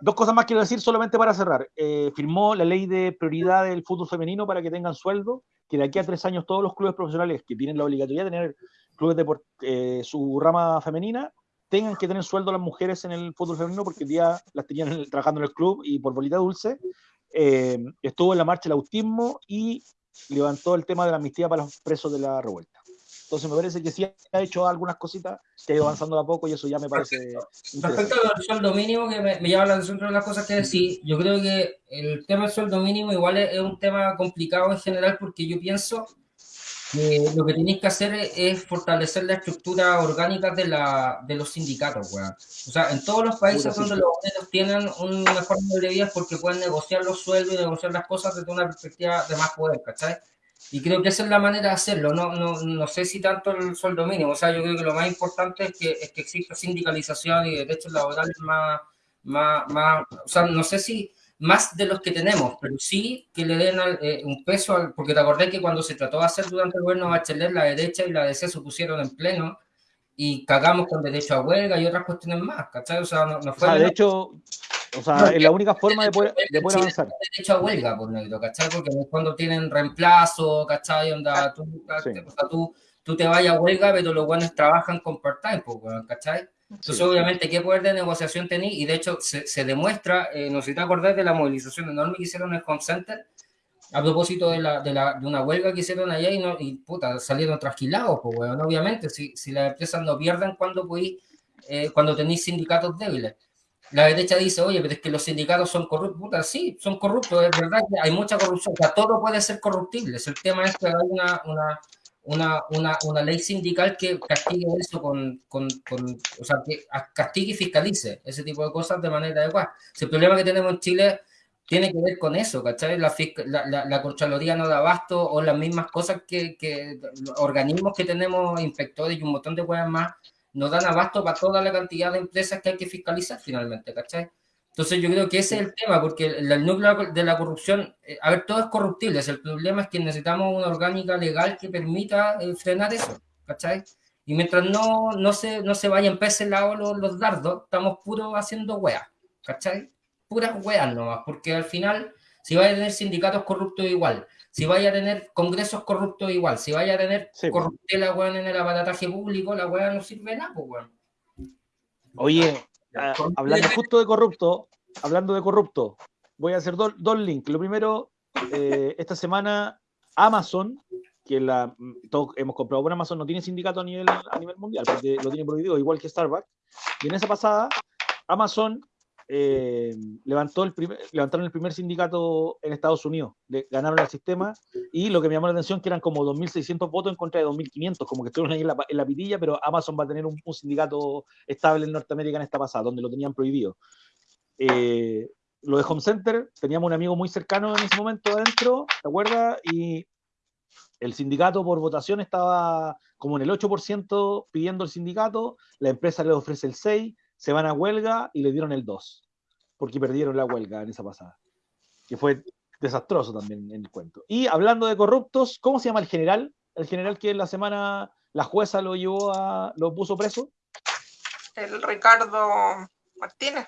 Dos cosas más quiero decir solamente para cerrar. Eh, firmó la ley de prioridad del fútbol femenino para que tengan sueldo, que de aquí a tres años todos los clubes profesionales que tienen la obligatoriedad de tener clubes de eh, su rama femenina tengan que tener sueldo las mujeres en el fútbol femenino porque el día las tenían trabajando en el club y por bolita dulce. Eh, estuvo en la marcha el autismo y levantó el tema de la amnistía para los presos de la revuelta. Entonces me parece que sí ha hecho algunas cositas, que ha ido avanzando a poco y eso ya me parece... Respecto al sueldo mínimo, que me, llama la atención de las cosas que decís, yo creo que el tema del sueldo mínimo igual es, un tema complicado en general porque yo pienso que lo que tenéis que hacer es, fortalecer la estructura orgánica de, la, de los sindicatos, O sea, en todos los países donde los obreros tienen una forma de vida porque pueden negociar los sueldos y negociar las cosas desde una perspectiva de más poder, ¿cachai? Y creo que esa es la manera de hacerlo, no, no, no sé si tanto el sueldo mínimo, o sea, yo creo que lo más importante es que, es que exista sindicalización y derechos laborales más, más, más, o sea, no sé si más de los que tenemos, pero sí que le den eh, un peso, al, porque te acordé que cuando se trató de hacer durante el gobierno de Bachelet, la derecha y la DC se pusieron en pleno y cagamos con derecho a huelga y otras cuestiones más, ¿cachai? O sea, no, fue... de hecho, o sea, es la única forma de poder, de poder avanzar. derecho a huelga, por negro, ¿cachai? Porque cuando tienen reemplazo, ¿cachai? Onda, tú, tú, tú, te vayas a huelga, pero los buenos trabajan con part-time, ¿cachai? Entonces, obviamente, ¿qué poder de negociación tenéis? Y de hecho, se, se demuestra, eh, no sé si te acordás de la movilización enorme que hicieron en el Home Center a propósito de, la, de, la, de una huelga que hicieron allá y, no, y puta, salieron trasquilados, pues, bueno, obviamente, si, si las empresas no pierden cuando, eh, cuando tenéis sindicatos débiles la derecha dice, oye, pero es que los sindicatos son corruptos. Puta, sí, son corruptos, es verdad que hay mucha corrupción. O sea, todo puede ser corruptible. El tema es que hay una, una, una, una, una ley sindical que castigue eso con, con, con, o sea, que castigue y fiscalice ese tipo de cosas de manera adecuada. Si el problema que tenemos en Chile tiene que ver con eso, ¿cachai? La, la, la, Contraloría no da abasto o las mismas cosas que, que organismos que tenemos, inspectores y un montón de cosas más, nos dan abasto para toda la cantidad de empresas que hay que fiscalizar finalmente, ¿cachai? Entonces yo creo que ese es el tema, porque el, núcleo de la corrupción, eh, a ver, todo es corruptible, el problema es que necesitamos una orgánica legal que permita eh, frenar eso, ¿cachai? Y mientras no, no, se, no se vayan ese lado los, los dardos, estamos puros haciendo weas, ¿cachai? Puras weas nomás, porque al final, si vaya a tener sindicatos corruptos igual, si vaya a tener congresos corruptos igual, si vaya a tener sí. corruptela en el aparataje público, la wea no sirve nada, pues weón. Oye, Ah, hablando justo de corrupto, hablando de corrupto, voy a hacer dos, links. Lo primero, eh, esta semana Amazon, que la, todos hemos comprado por Amazon, no tiene sindicato a nivel, a nivel mundial, porque lo tiene prohibido, igual que Starbucks. Y en esa pasada, Amazon eh, levantó el primer, levantaron el primer sindicato en Estados Unidos, le, ganaron el sistema y lo que me llamó la atención que eran como 2.600 votos en contra de 2.500, como que estuvieron ahí en la, en la, pitilla, pero Amazon va a tener un, un, sindicato estable en Norteamérica en esta pasada, donde lo tenían prohibido. Eh, lo de Home Center, teníamos un amigo muy cercano en ese momento adentro, ¿te acuerdas? Y el sindicato por votación estaba como en el 8% pidiendo el sindicato, la empresa le ofrece el 6%, se van a huelga y le dieron el 2, porque perdieron la huelga en esa pasada, que fue desastroso también en el cuento. Y hablando de corruptos, ¿cómo se llama el general? El general que en la semana la jueza lo llevó a, lo puso preso. El Ricardo Martínez.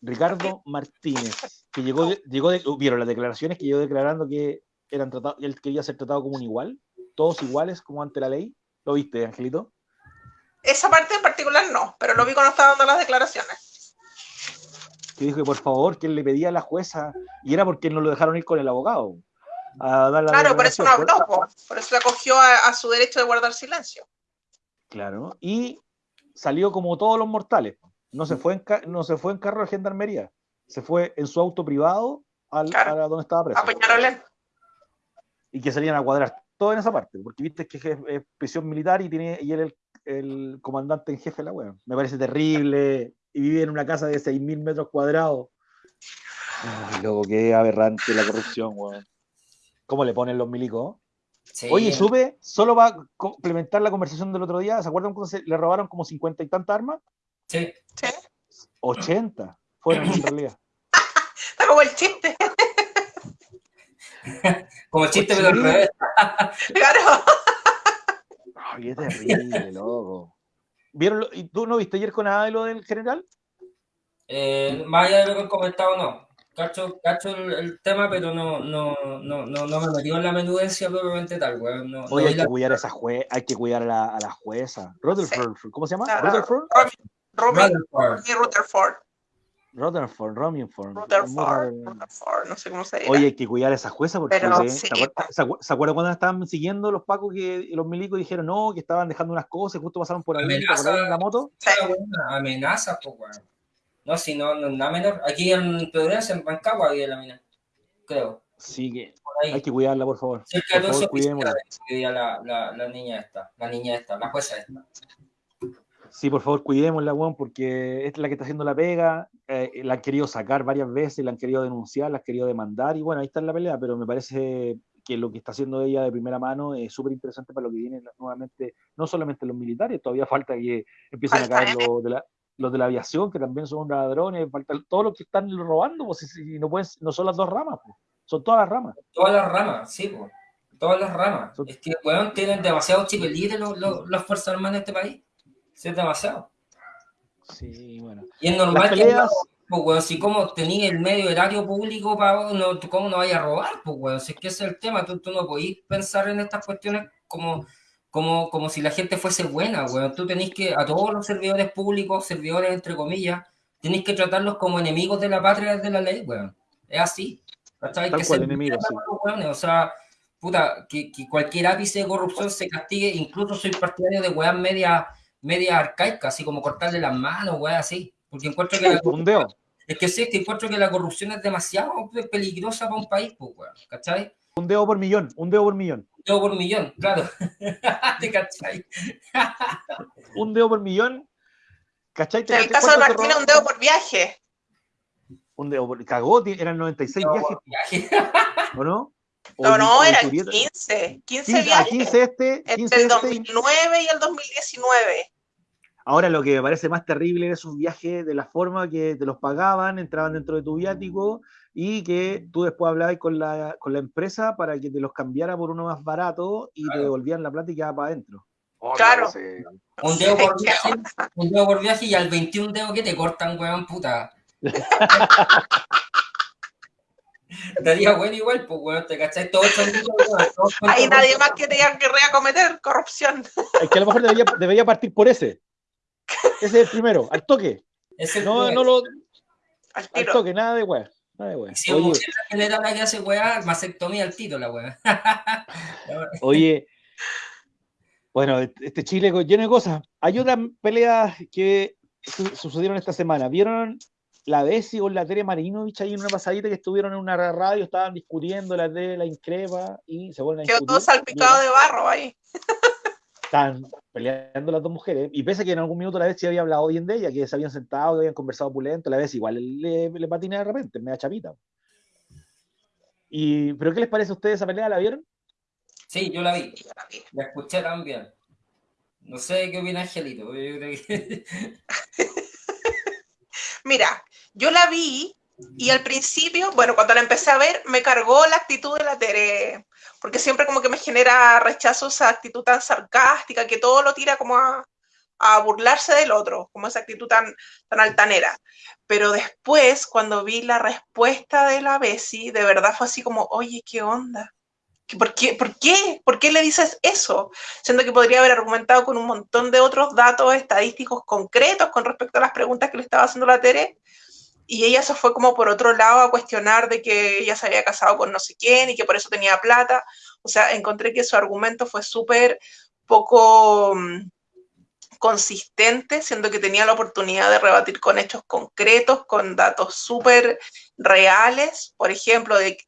Ricardo Martínez, que llegó, llegó de, vieron las declaraciones que llegó declarando que eran tratados, él quería ser tratado como un igual, todos iguales como ante la ley. ¿Lo viste, Angelito? Esa parte en particular no, pero lo vi cuando estaba dando las declaraciones. Que dijo que por favor, que él le pedía a la jueza, y era porque no lo dejaron ir con el abogado. claro, por eso no habló, por, eso acogió a, a, su derecho de guardar silencio. Claro, y salió como todos los mortales. No se fue en, no se fue en carro de gendarmería, se fue en su auto privado al, a donde estaba preso. A y que salían a cuadrar todo en esa parte, porque viste que es, prisión militar y, tiene, y él el el comandante en jefe de la web. Me parece terrible. Y vive en una casa de 6.000 metros cuadrados. Ay, loco, qué aberrante la corrupción, weón. ¿Cómo le ponen los milicos? Sí. Oye, sube, solo va a complementar la conversación del otro día. ¿Se acuerdan cuando se le robaron como 50 y tantas armas? Sí. sí. 80 fueron en realidad. Está como el chiste. como el chiste, pero al revés. claro. Ay, qué terrible, loco. ¿Vieron ¿Y tú no viste ayer con nada de lo del general? Eh, más allá de lo que he comentado, no. Cacho, cacho el, el, tema, pero no, no, no, no, no me metió en la menudencia propiamente tal, güey. No, Oye, no hay, que la... cuidar a esa jue hay que cuidar a la, a la jueza. Rutherford, sí. ¿cómo se llama? Ah, Rutherford. Rutherford, Romingford. Rutherford, Rutherford, no sé cómo se dice. Oye, hay que cuidar a esa jueza porque Pero, ¿se, sí. ¿se, acuerdan, ¿se acuerdan cuando estaban siguiendo los pacos que los milicos dijeron no, que estaban dejando unas cosas, justo pasaron por ahí, Amenaza. en la moto? Sí. Amenaza, pues. No, si no, no, nada menor. Aquí en Pedregas, en Pancagua, había la mina. Creo. Sí, que hay que cuidarla, por favor. Cerca de Por favor, 12 cuidémosla. vivía la, la, la niña esta, la niña esta, la jueza esta. Sí, por favor, cuidémosla, weón, porque es la que está haciendo la pega. eh, la han querido sacar varias veces, la han querido denunciar, la han querido demandar, y bueno, ahí está en la pelea, pero me parece que lo que está haciendo ella de primera mano es súper interesante para lo que viene nuevamente, no solamente los militares, todavía falta que empiecen a caer los de la, los de la aviación, que también son ladrones, falta todos los que están robando, pues, si no, pueden, no son las dos ramas, pues, son todas las ramas. Todas las ramas, sí, pues. Todas las ramas. Son- Es que, weón, tienen demasiado chipelíes los, los, las Fuerzas Armadas de este país. Es demasiado. Sí, bueno. Y es normal que pues, weón, si como tenías el medio horario público, para no, ¿cómo no vayas a robar? Pues, weón, si es que ese es el tema, tú, tú no podís pensar en estas cuestiones como, como, como si la gente fuese buena, weón. Tú tenés que, a todos los servidores públicos, servidores entre comillas, tenés que tratarlos como enemigos de la patria de la ley, weón. Es así. ¿cachai? Que cual, metan sí. weones, O sea, puta, que, que cualquier ápice de corrupción se castigue, incluso soy partidario de weas media, media arcaicas, así como cortarle las manos, weas así. Porque encuentro que la un dedo, es que sí, es que encuentro que la corrupción es demasiado peligrosa para un país, pues, ¿cachai? un dedo por millón, un dedo por millón. Yo por millón, claro. ¿Te cachai? Un dedo por millón. ¿Cachai? En el caso de Martina, un dedo por viaje. Un dedo por- cagó, eran 96 viajes, ¿o no? No, no, eran Julieta- 15. 15 15, a viajes 15 este, 15 entre el este, y- 2009 y el 2019. Ahora lo que me parece más terrible era esos viajes de la forma que te los pagaban, entraban dentro de tu viático y que tú después hablabas con la, con la empresa para que te los cambiara por uno más barato y te Claro. devolvían la plata y quedaba para adentro. Oh, Claro. Un dedo por viaje, un dedo por viaje y al 21 dedo que te cortan, weón, puta. Daría bueno igual, pues, weón, te cachai todos con Hay todo- nadie más que tenga que cometer corrupción. Es que a lo mejor debería, debería partir por ese. Ese es el primero, al toque. Ese No, fue- no lo, Al toque, nada de weá. Nada de weá. Si Oye, mujer la que hace weá, mastectomía al tiro, la weá. Oye, bueno, este Chile co- lleno de cosas. Hay otras peleas que su- sucedieron esta semana. ¿Vieron la Bessi con la Tere Marinovich ahí en una pasadita que estuvieron en una radio, estaban discutiendo la de la increpa y se vuelven a Quedó todo salpicado de barro ahí. Estaban peleando las dos mujeres. Y pese a que en algún minuto la Bessi había hablado bien de ella, que se habían sentado, que habían conversado opulento, la Bessi igual le, le patina de repente, me da chapita. Y, ¿Pero qué les parece a ustedes esa pelea? ¿La vieron? Sí, yo la vi, la escuché también. No sé qué opina Angelito. Yo creo que... Mira, yo la vi y al principio, bueno, cuando la empecé a ver, me cargó la actitud de la Tere, porque siempre como que me genera rechazo esa actitud tan sarcástica, que todo lo tira como a, burlarse del otro, como esa actitud tan, tan altanera. Pero después, cuando vi la respuesta de la Bessie, de verdad fue así como, oye, ¿qué onda? ¿Qué- ¿Por qué? ¿Por qué? ¿Por qué le dices eso? Siendo que podría haber argumentado con un montón de otros datos estadísticos concretos con respecto a las preguntas que le estaba haciendo la Tere, y ella se fue como por otro lado a cuestionar de que ella se había casado con no sé quién y que por eso tenía plata. O sea, encontré que su argumento fue súper poco mm, consistente, siendo que tenía la oportunidad de rebatir con hechos concretos, con datos súper reales, por ejemplo, de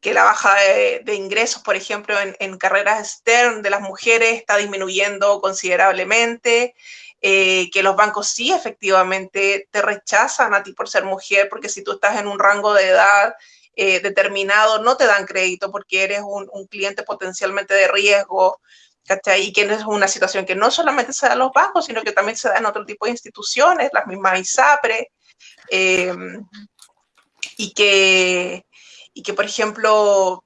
que la baja de, ingresos, por ejemplo, en, en carreras STEM de las mujeres está disminuyendo considerablemente, eh, que los bancos sí efectivamente te rechazan a ti por ser mujer, porque si tú estás en un rango de edad eh, determinado, no te dan crédito porque eres un, cliente potencialmente de riesgo, ¿cachai? Y que es una situación que no solamente se da en los bancos, sino que también se da en otro tipo de instituciones, las mismas ISAPRE, eh, y, que, y que, por ejemplo,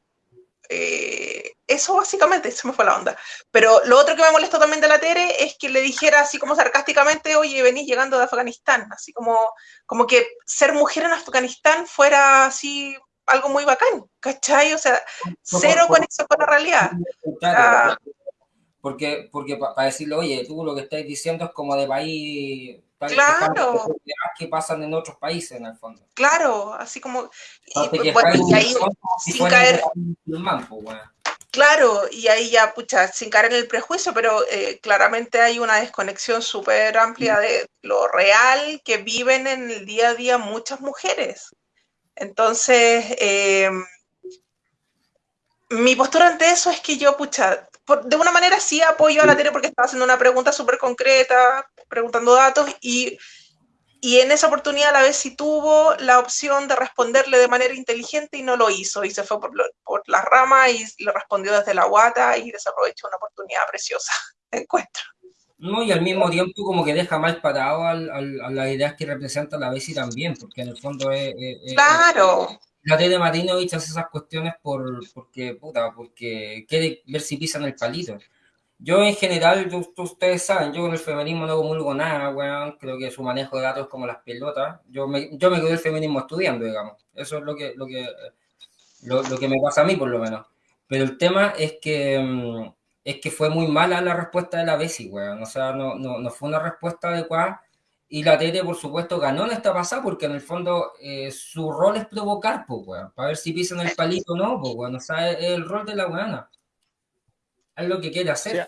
eh, eso básicamente, se me fue la onda. Pero lo otro que me molestó también de la Tere es que le dijera así como sarcásticamente, oye, venís llegando de Afganistán, así como, como que ser mujer en Afganistán fuera así algo muy bacán, ¿cachai? O sea, cero conexión con la realidad. Ah. Porque, porque para decirle, oye, tú lo que estás diciendo es como de país Claro. que pasan en otros países en el fondo. Claro, así como... Y, bueno, ahí, si sin caer- pues, bueno. Claro, y ahí ya, pucha, sin caer en el prejuicio, pero eh, claramente hay una desconexión súper amplia de lo real que viven en el día a día muchas mujeres. Entonces, eh, mi postura ante eso es que yo, pucha, por- de una manera sí apoyo a la Tere porque estaba haciendo una pregunta súper concreta, preguntando datos, y, y en esa oportunidad a la vez sí tuvo la opción de responderle de manera inteligente y no lo hizo, y se fue por, lo- por las ramas y le respondió desde la guata y desaprovechó una oportunidad preciosa, encuentro. No, y al mismo tiempo como que deja mal parado al, al- a las ideas que representa la Bessi también, porque en el fondo es... es- es- Claro, la Tere Marinovich hace esas cuestiones por, porque, puta, porque quiere ver si pisan el palito. Yo en general, yo- ustedes saben, yo con el feminismo no comulgo nada, weón. Creo que su manejo de datos es como las pelotas. Yo me, yo me quedé el feminismo estudiando, digamos. Eso es lo que, lo que, lo, lo que me pasa a mí, por lo menos. Pero el tema es que, mm, es que fue muy mala la respuesta de la Bessie, weón. O sea, no, no, no fue una respuesta adecuada. Y la Tere, por supuesto, ganó en esta pasada porque en el fondo eh, su rol es provocar, pues, weón. Para ver si pisan el palito o no, pues, weón. O sea, es el rol de la weona. Es lo que quiere hacer.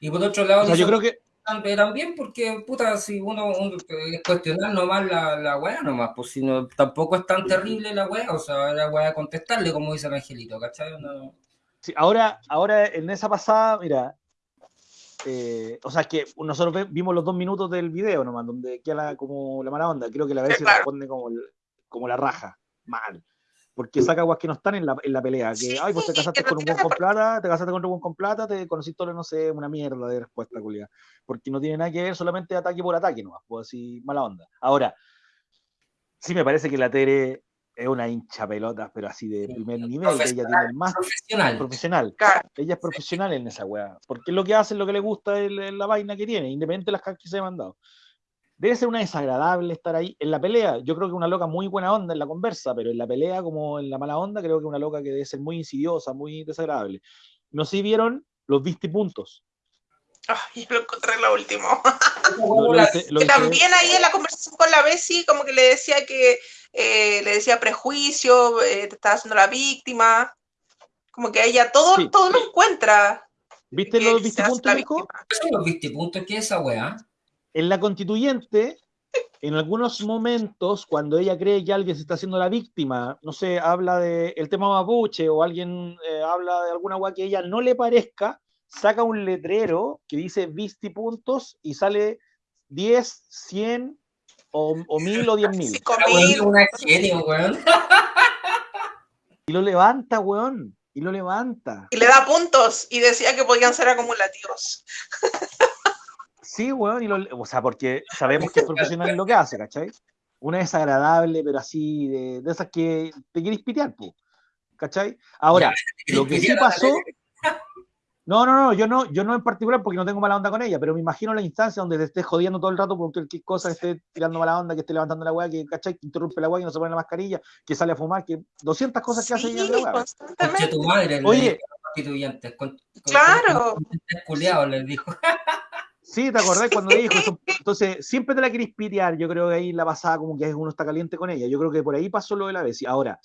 Y por otro lado, O sea, yo hizo creo que bastante también porque, puta, si uno, uno es cuestionar nomás la, la weá nomás, pues si no, tampoco es tan terrible la weá, o sea, la weá contestarle, como dice el angelito, ¿cachai? No- Sí, ahora, ahora en esa pasada, mira, eh, o sea, que nosotros ve- vimos los dos minutos del video nomás, donde queda la, como la mala onda. Creo que la vez Sí, claro. responde como el, como la raja, mal. Porque saca aguas que no están en la, en la pelea. Que, ay, pues te casaste con un buen con plata, te casaste con un buen con plata, te conociste, no sé, una mierda de respuesta, culia. Porque no tiene nada que ver, solamente ataque por ataque, no pues así, mala onda. Ahora, sí me parece que la Tere es una hincha pelota, pero así de primer nivel. Ella tiene más profesional. profesional. Ella es profesional en esa weá. Porque lo que hace, lo que le gusta es la vaina que tiene, independiente de las cosas que se ha mandado. Debe ser una desagradable estar ahí. En la pelea, yo creo que una loca muy buena onda en la conversa, pero en la pelea, como en la mala onda, creo que una loca que debe ser muy insidiosa, muy desagradable. No sé si vieron los vistipuntos. Ay, yo lo encontré lo último. también ahí en la conversación con la Bessie, como que le decía que eh, le decía prejuicio, eh, te estaba haciendo la víctima. Como que ella todo, todo lo encuentra. ¿Viste los vistipuntos, ¿Qué son los vistipuntos? ¿Qué es esa weá? En la constituyente, en algunos momentos, cuando ella cree que alguien se está haciendo la víctima, no sé, habla del el tema mapuche o alguien eh, habla de alguna agua que a ella no le parezca, saca un letrero que dice vistipuntos y sale 10, 100 o, o 1000 o 10 mil. Y lo levanta, weón. Y lo levanta. Y le da puntos y decía que podían ser acumulativos. Sí, weón, y o sea, porque sabemos que es profesional en lo que hace, ¿cachai? Una desagradable, pero así, de, de esas que te quieres pitear, ¿cachai? Ahora, lo que sí pasó, no, no, no, yo no, yo no en particular porque no tengo mala onda con ella, pero me imagino la instancia donde te estés jodiendo todo el rato por cualquier cosa, que esté tirando mala onda, que esté levantando la weá, que, ¿cachai? que interrumpe la weá, que no se pone la mascarilla, que sale a fumar, que 200 cosas que hace ella en la tu madre, Oye, claro. les dijo. Sí, ¿te acordás cuando dijo eso? Entonces, siempre te la querés pitear. Yo creo que ahí la pasada como que uno está caliente con ella. Yo creo que por ahí pasó lo de la vez. Ahora,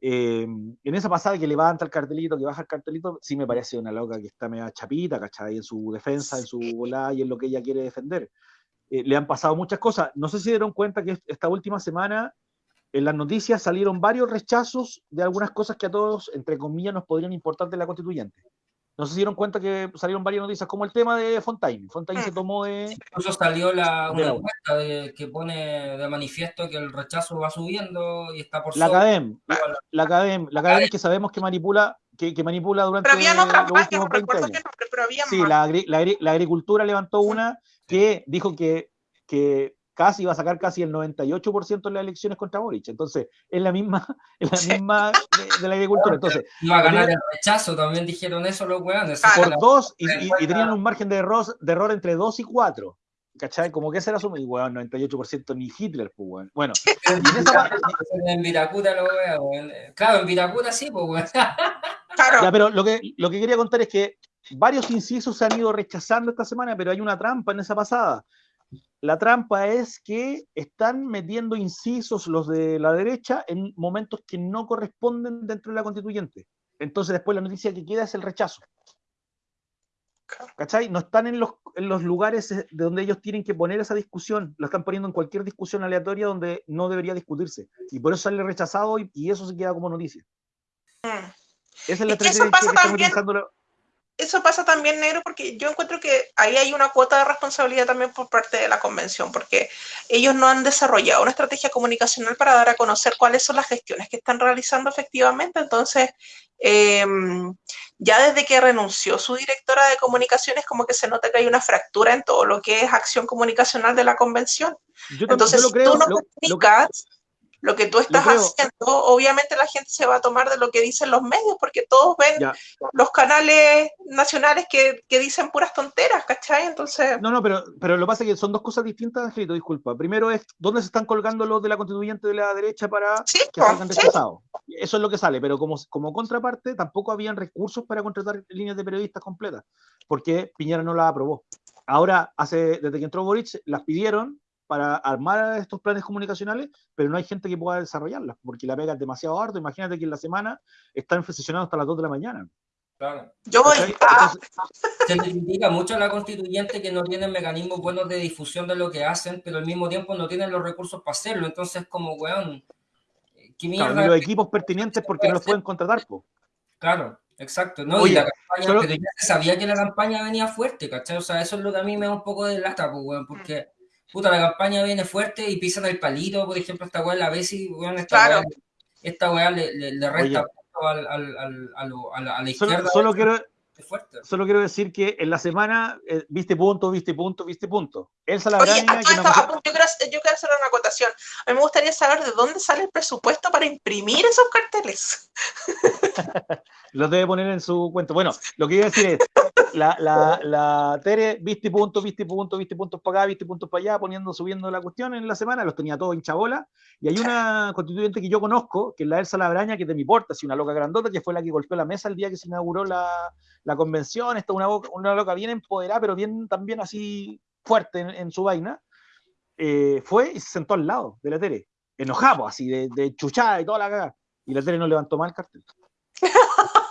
eh, en esa pasada que levanta el cartelito, que baja el cartelito, sí me parece una loca que está media chapita, ¿cachai? En su defensa, en su volada y en lo que ella quiere defender. Eh, le han pasado muchas cosas. No sé si dieron cuenta que esta última semana en las noticias salieron varios rechazos de algunas cosas que a todos, entre comillas, nos podrían importar de la constituyente. No se dieron cuenta que salieron varias noticias, como el tema de Fontaine. Fontaine se mm. tomó de. Incluso salió la, una encuesta que pone de manifiesto que el rechazo va subiendo y está por La Academ, la Academ, la Academ que sabemos que manipula, que, que manipula durante pero había los últimos 20 años. pero había sí, la, la, la, agricultura levantó una que dijo que, que casi va a sacar casi el 98% de las elecciones contra Boric. Entonces, es la misma, es la misma de, la agricultura. Entonces, iba a ganar el rechazo, también dijeron eso los weones. Por dos, y, tenían un margen de error, de error entre dos y cuatro. ¿Cachai? Como que ese era su weón, 98% ni Hitler, pues weón. Bueno, en, esa en Viracuta lo weón. Claro, en Viracuta sí, pues weón. Claro. Ya, pero lo que, lo que quería contar es que varios incisos se han ido rechazando esta semana, pero hay una trampa en esa pasada. La trampa es que están metiendo incisos los de la derecha en momentos que no corresponden dentro de la constituyente. Entonces después la noticia que queda es el rechazo. ¿Cachai? No están en los, en los lugares de donde ellos tienen que poner esa discusión, lo están poniendo en cualquier discusión aleatoria donde no debería discutirse. Y por eso sale rechazado y, eso se queda como noticia. Mm. Esa es la estrategia que, están utilizando eso pasa también, negro, porque yo encuentro que ahí hay una cuota de responsabilidad también por parte de la convención, porque ellos no han desarrollado una estrategia comunicacional para dar a conocer cuáles son las gestiones que están realizando efectivamente. Entonces, em, ya desde que renunció su directora de comunicaciones, como que se nota que hay una fractura en todo lo que es acción comunicacional de la convención. Entonces, si tú no comunicas, lo que tú estás haciendo, obviamente la gente se va a tomar de lo que dicen los medios, porque todos ven los canales nacionales que, dicen puras tonteras, ¿cachai? Entonces... No, no, pero, pero lo que pasa es que son dos cosas distintas, Angelito, disculpa. Primero es, ¿dónde se están colgando los de la constituyente de la derecha para que salgan rechazados? Eso es lo que sale, pero como, como contraparte, tampoco habían recursos para contratar líneas de periodistas completas, porque Piñera no las aprobó. Ahora, hace, desde que entró Boric, las pidieron, para armar estos planes comunicacionales, pero no hay gente que pueda desarrollarlas, porque la pega es demasiado harto. Imagínate que en la semana están sesionando hasta las 2 de la mañana. Claro. Yo voy a... Se critica mucho a la constituyente que no tienen mecanismos buenos de difusión de lo que hacen, pero al mismo tiempo no tienen los recursos para hacerlo. Entonces, como, weón, ¿qué mierda? los equipos pertinentes porque no los pueden contratar, po. Claro, exacto. No, y la campaña, pero ya se sabía que la campaña venía fuerte, ¿cachai? O sea, eso es lo que a mí me da un poco de lata, pues, weón, porque puta, la campaña viene fuerte y pisan el palito, por ejemplo, esta weá la Bessie, weón, esta Claro. weá, esta weá le, le, le resta al, al, al, a, lo- a la, a la Solo, izquierda. solo quiero, fuerte. solo quiero decir que en la semana eh, viste punto, viste punto, viste punto. Elsa Oye, Labraña, a todo que esto, nos- a- yo, quiero, hacer- yo quiero hacer una acotación. A mí me gustaría saber de dónde sale el presupuesto para imprimir esos carteles. los debe poner en su cuenta. Bueno, lo que iba a decir es, la, la, la Tere, viste punto, viste punto, viste puntos para acá, viste puntos para allá, poniendo, subiendo la cuestión en la semana, los tenía todos hincha bola. Y hay una constituyente que yo conozco, que es la Elsa Labraña, que es de mi porta, así una loca grandota, que fue la que golpeó la mesa el día que se inauguró la, la convención. Está una, una loca bien empoderada, pero bien también así fuerte en, en su vaina. Eh, fue y se sentó al lado de la Tere, enojado, así de, de chuchada y toda la cagada. Y la Tere no levantó más el cartel.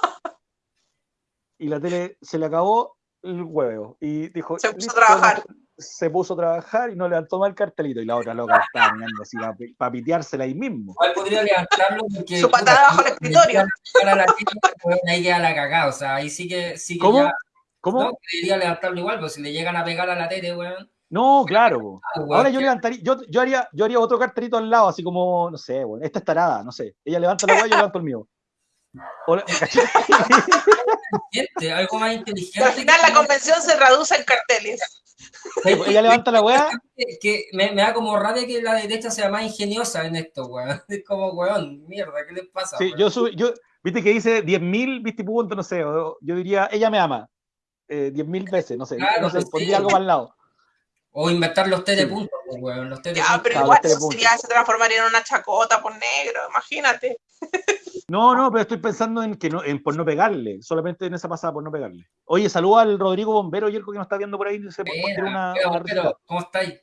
y la tele se le acabó el huevo y dijo Se puso a "Listo, trabajar". se puso a trabajar y no levantó más el cartelito y la otra loca estaba mirando así para piteársela ahí mismo Igual podría levantarlo porque. Su patada bajo el escritorio. llegan a pegar a la tele, weón, ahí queda la cagada. O sea, ahí sí que. Sí que ¿Cómo? ya- ¿Cómo? No, debería levantarlo igual, pues si le llegan a pegar a la tele, weón. No, claro. ah, Ahora yo levantaría, yo, yo haría, yo haría otro cartelito al lado, así como, no sé, bueno, esta es tarada, no sé. Ella levanta la hueá, yo levanto el mío. Al final la convención se reduce en carteles. Sí, pues, ella levanta la hueá, que, me, me da como rabia que la derecha sea más ingeniosa en esto, weón. Es como, weón, mierda, ¿qué les pasa? sí, yo, sub- yo, viste que dice 10.000, viste punto, no sé, yo diría, ella me ama, eh, 10.000 veces, no sé, Claro, no sé, pues, pondría sí. algo más al lado. O inventar los T de Sí. puntos, pues, weón. Los T de Ya, pero Claro, igual eso sería, se transformaría en una chacota por negro, imagínate. No, no, pero estoy pensando en que no, en por no pegarle, solamente en esa pasada por no pegarle. Oye, saluda al Rodrigo Bombero Yerko que nos está viendo por ahí, se puede una, una ¿cómo estáis?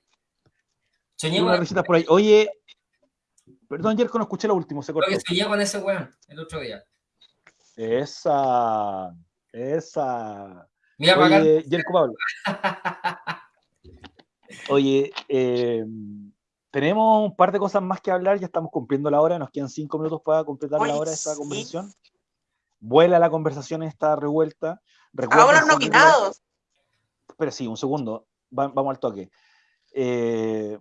Risitas por ahí. Oye, perdón, Yerko, no escuché lo último, se cortó. que soñé con ese weón el otro día. Esa, esa. Mira. Oye, Yerko Pablo. Oye, eh, tenemos un par de cosas más que hablar, ya estamos cumpliendo la hora, nos quedan cinco minutos para completar Oye, la hora de esta sí. conversación. Vuela la conversación, está revuelta. Recuerden Ahora seguirla- nominados. Espera, sí, un segundo. Va- vamos al toque. Eh,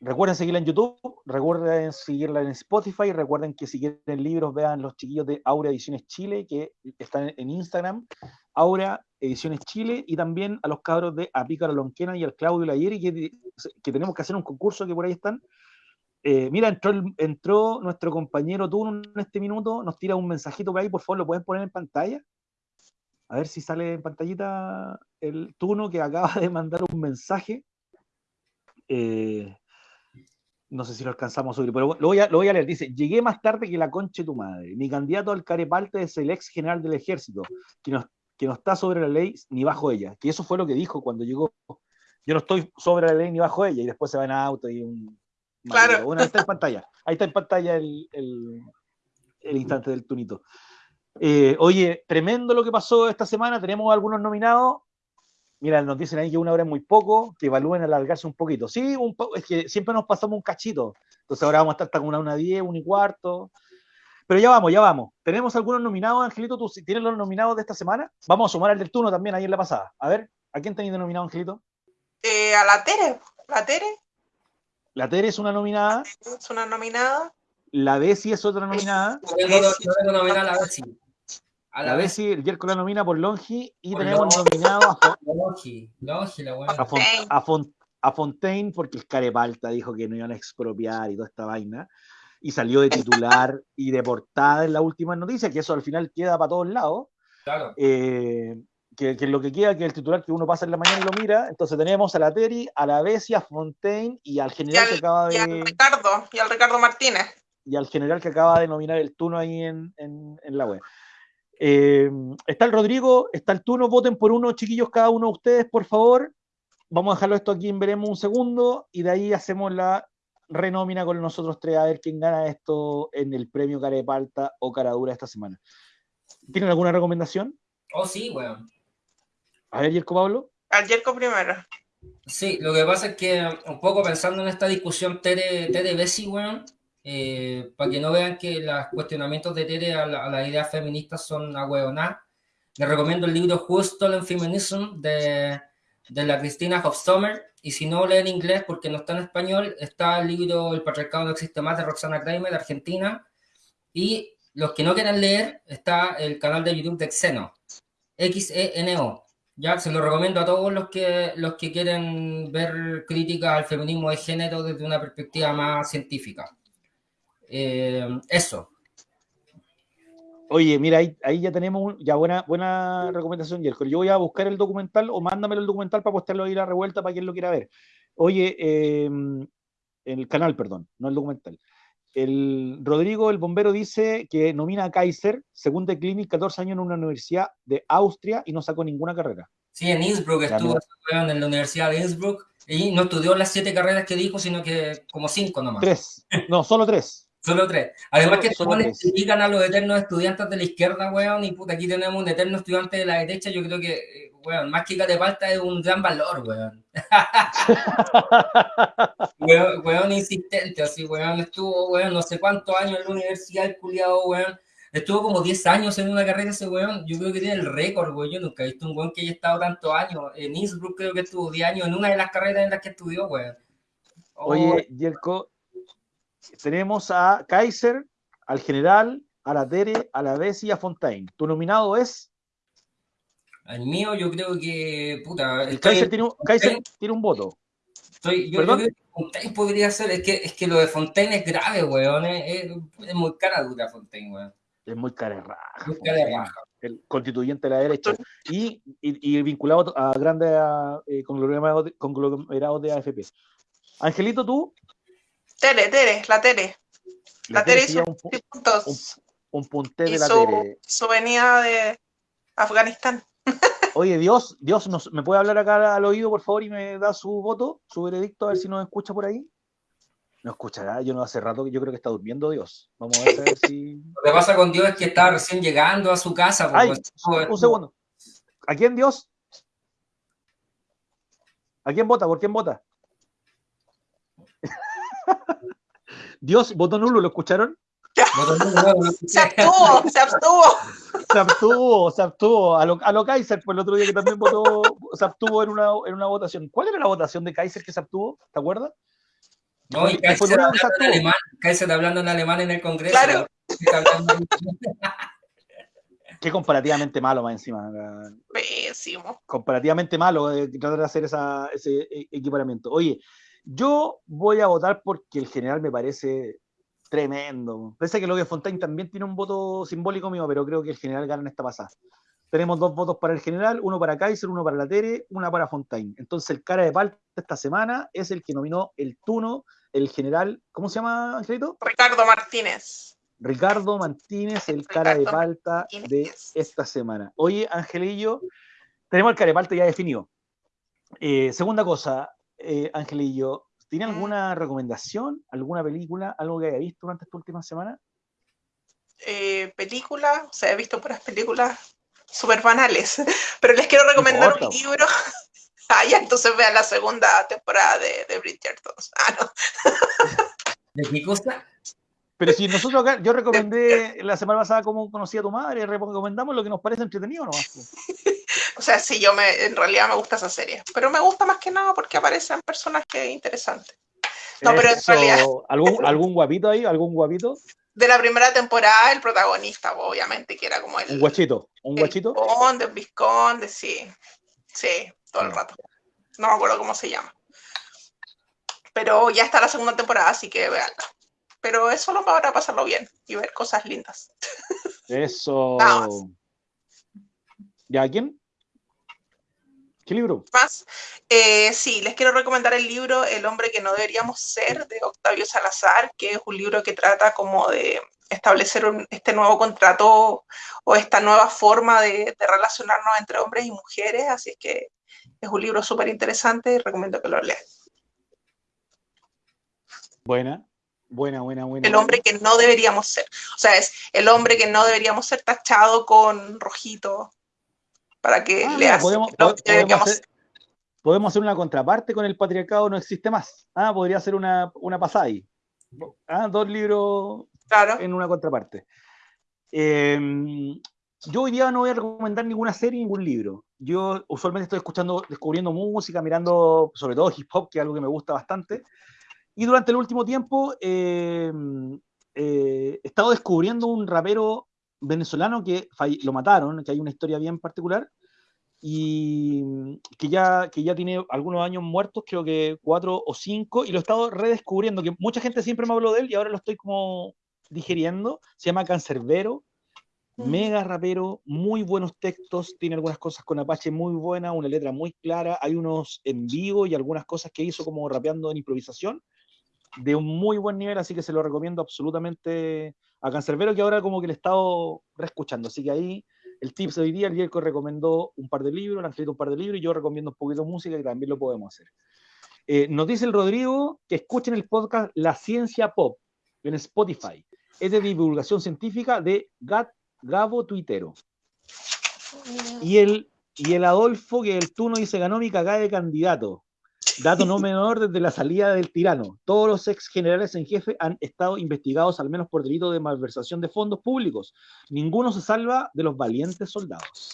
recuerden seguirla en YouTube, recuerden seguirla en Spotify, recuerden que si quieren libros, vean los chiquillos de Aura Ediciones Chile, que están en Instagram, Aura Ediciones Chile, y también a los cabros de Apícara Lonquena y al Claudio Layeri, que, que tenemos que hacer un concurso que por ahí están. Eh, mira, entró, nuestro compañero Tuno en este minuto, nos tira un mensajito por ahí, por favor, lo pueden poner en pantalla. A ver si sale en pantallita el Tuno que acaba de mandar un mensaje. Eh, no sé si lo alcanzamos a subir, pero lo voy a, lo voy a leer. Dice, llegué más tarde que la concha de tu madre. Mi candidato al carepalte es el ex general del ejército, que no, que no está sobre la ley ni bajo ella. Que eso fue lo que dijo cuando llegó. Yo no estoy sobre la ley ni bajo ella. Y después se va en auto y un... Claro. Bueno, ahí está en pantalla. Ahí está en pantalla el, el- el instante del tunito. Eh, oye, tremendo lo que pasó esta semana. Tenemos algunos nominados. Mira, nos dicen ahí que una hora es muy poco, que evalúen alargarse un poquito. Sí, un po- es que siempre nos pasamos un cachito. Entonces ahora vamos a estar hasta con una, una diez, una y cuarto. Pero ya vamos, ya vamos. Tenemos algunos nominados, Angelito. ¿Tú tienes los nominados de esta semana? Vamos a sumar al del turno también ahí en la pasada. A ver, ¿a quién tenéis nominado, Angelito? Eh, a la Tere. La Tere La Tere es una nominada, es una nominada. la Bessie es otra nominada, No tengo, no tengo nominal a ver si. A la la el Yerko la nomina por Longi y Por tenemos Longi. nominado a, Fo- Longi, Longi, la weón. a, Fon- a Fon- a Fontaine porque el Carepalta dijo que no iban a expropiar y toda esta vaina. Y salió de titular y de portada en la última noticia, que eso al final queda para todos lados. Claro. eh, que, que lo que queda, que el titular que uno pasa en la mañana y lo mira. Entonces tenemos a la Teri, a la Bessie, a Fontaine y al Y general que acaba y al de. Ricardo, y al Ricardo Martínez. y al general que acaba de nominar el Tuno ahí en, en- en la web. Eh, está el Rodrigo, está el Tuno, voten por uno, chiquillos, cada uno de ustedes, por favor. Vamos a dejarlo esto aquí en veremos un segundo y de ahí hacemos la renómina con nosotros tres a ver quién gana esto en el premio Carepalta o Caradura esta semana. ¿Tienen alguna recomendación? Oh, sí, weón. A ver, Yerko Pablo. Al Yerko primero. Sí, lo que pasa es que un poco pensando en esta discusión Tere, Tere Bessi, weón, eh, para que no vean que los cuestionamientos de Tere a, la- a las ideas feministas son ahueonadas, les recomiendo el libro Who Stolen Feminism de de la Cristina Hofstommer, y si no leen inglés porque no está en español, está el libro El patriarcado no existe más de Roxana Kramer, de Argentina, y los que no quieran leer, está el canal de YouTube de Xeno, X-E-N-O. Ya, se lo recomiendo a todos los que, los que quieren ver críticas al feminismo de género desde una perspectiva más científica. Eh, eso. Oye, mira, ahí, ahí ya tenemos ya buena, buena recomendación, Yerko. Yo voy a buscar el documental o mándamelo el documental para postearlo ahí a la revuelta para quien lo quiera ver. Oye, eh, el canal, perdón, no el documental. El Rodrigo, el bombero, dice que nomina a Kaiser, según The Clinic, 14 años en una universidad de Austria y no sacó ninguna carrera. Sí, en Innsbruck estuvo en la Universidad de Innsbruck y no estudió las siete carreras que dijo, sino que como cinco nomás. Tres, no, solo tres. Solo tres. Además que solo critican a los eternos estudiantes de la izquierda, weón, y puta, aquí tenemos un eterno estudiante de la derecha, yo creo que, weón, más que de falta es un gran valor, weón. weón. insistente, así, weón, estuvo, weón, no sé cuántos años en la universidad, el culiado, weón. Estuvo como 10 años en una carrera ese weón. Yo creo que tiene el récord, weón. Yo nunca he visto un weón que haya estado tantos años. En Innsbruck creo que estuvo 10 años en una de las carreras en las que estudió, weón. Oye, Yerko, tenemos a Kaiser, al general, a la Tere, a la Bessie y a Fontaine. ¿Tu nominado es? El mío, yo creo que. Puta. El Kaiser, tiene un, Kaiser tiene un voto. Estoy, yo, creo que Fontaine podría ser. Es que, es que lo de Fontaine es grave, weón. Es, es, muy cara dura, Fontaine, weón. Es muy cara raja. Muy cara raja. El constituyente de la derecha. Y, y, y vinculado a grandes eh, conglomerados de AFP. Angelito, tú. Tere, Tere, la Tere. La, Tere hizo un, puntos. Un, un de la Tere. Su venida de Afganistán. Oye, Dios, Dios, nos, ¿me puede hablar acá al oído, por favor, y me da su voto, su veredicto, a ver si nos escucha por ahí? No escuchará, yo no hace rato que yo creo que está durmiendo Dios. Vamos a ver si. Lo que pasa con Dios es que está recién llegando a su casa. Ay, un segundo. ¿A quién Dios? ¿A quién vota? ¿Por quién vota? Dios votó nulo, ¿lo escucharon? se abstuvo, se abstuvo. Se abstuvo, se abstuvo. A lo, a lo Kaiser, pues el otro día que también votó, se abstuvo en una, en una votación. ¿Cuál era la votación de Kaiser que se abstuvo? ¿Te acuerdas? No, y Kaiser hablando, en alemán, Kaiser hablando en alemán en el Congreso. Claro. Qué comparativamente malo más encima. Pésimo. Comparativamente malo eh, tratar de hacer esa, ese e, equiparamiento. Oye, yo voy a votar porque el general me parece tremendo. Pese a que Logan Fontaine también tiene un voto simbólico mío, pero creo que el general gana en esta pasada. Tenemos dos votos para el general, uno para Kaiser, uno para la Tere, una para Fontaine. Entonces el cara de palta esta semana es el que nominó el Tuno, el general, ¿cómo se llama, Angelito? Ricardo Martínez. Ricardo Martínez, el cara de palta de esta semana. Oye, Angelillo, tenemos el cara de palta ya definido. Eh, segunda cosa, eh, Angelillo, ¿tiene alguna recomendación, alguna película, algo que haya visto durante esta última semana? Eh, película, o sea, he visto puras películas súper banales, pero les quiero recomendar un libro. ah, ya, entonces vean la segunda temporada de, de Bridgerton. Ah, no. ¿De qué cosa? Pero si nosotros acá, yo recomendé la semana pasada cómo conocí a tu madre, recomendamos lo que nos parece entretenido, ¿no? O sea, sí, yo me, en realidad me gusta esa serie, pero me gusta más que nada porque aparecen personajes interesantes. No, pero en realidad. ¿Algún, ¿Algún guapito ahí? ¿Algún guapito? De la primera temporada, el protagonista, obviamente, que era como el. Un guachito, un guachito. El conde, un visconde, sí. Sí, todo el ah. rato. No me acuerdo cómo se llama. Pero ya está la segunda temporada, así que veanla pero es solo para pasarlo bien y ver cosas lindas. Eso. ¿Ya quién? ¿Qué libro? Más. Eh, sí, les quiero recomendar el libro El hombre que no deberíamos ser de Octavio Salazar, que es un libro que trata como de establecer este nuevo contrato o esta nueva forma de, de, relacionarnos entre hombres y mujeres. Así es que es un libro súper interesante y recomiendo que lo lean. Buena. Buena, buena, buena. El hombre que no deberíamos ser. O sea, es el hombre que no deberíamos ser tachado con rojito para que ah, le podemos, podemos, hacer, una contraparte con el patriarcado no existe más. Ah, podría ser una, una pasada ahí. Ah, dos libros en una contraparte. Em, yo hoy día no voy a recomendar ninguna serie, ningún libro. Yo usualmente estoy escuchando, descubriendo música, mirando sobre todo hip hop, que es algo que me gusta bastante. Y durante el último tiempo eh, eh, he estado descubriendo un rapero venezolano que lo mataron, que hay una historia bien particular, y que ya, que ya tiene algunos años muertos, creo que cuatro o cinco, y lo he estado redescubriendo, que mucha gente siempre me habló de él y ahora lo estoy como digeriendo. Se llama Cancerbero, mega rapero, muy buenos textos, tiene algunas cosas con Apache muy buenas, una letra muy clara, hay unos en vivo y algunas cosas que hizo como rapeando en improvisación de un muy buen nivel, así que se lo recomiendo absolutamente a Cancerbero, que ahora como que le he estado reescuchando, así que ahí el tips de hoy día, el Yerko recomendó un par de libros, le han escrito un par de libros, y yo recomiendo un poquito de música, que también lo podemos hacer. Eh, nos dice el Rodrigo que escuchen el podcast La Ciencia Pop en Spotify. Es de divulgación científica de Gat, Gabo Tuitero. Y el, y el Adolfo, que el tú no dice ganó mi cagada de candidato. Dato no menor desde la salida del tirano. Todos los ex generales en jefe han estado investigados al menos por delito de malversación de fondos públicos. Ninguno se salva de los valientes soldados.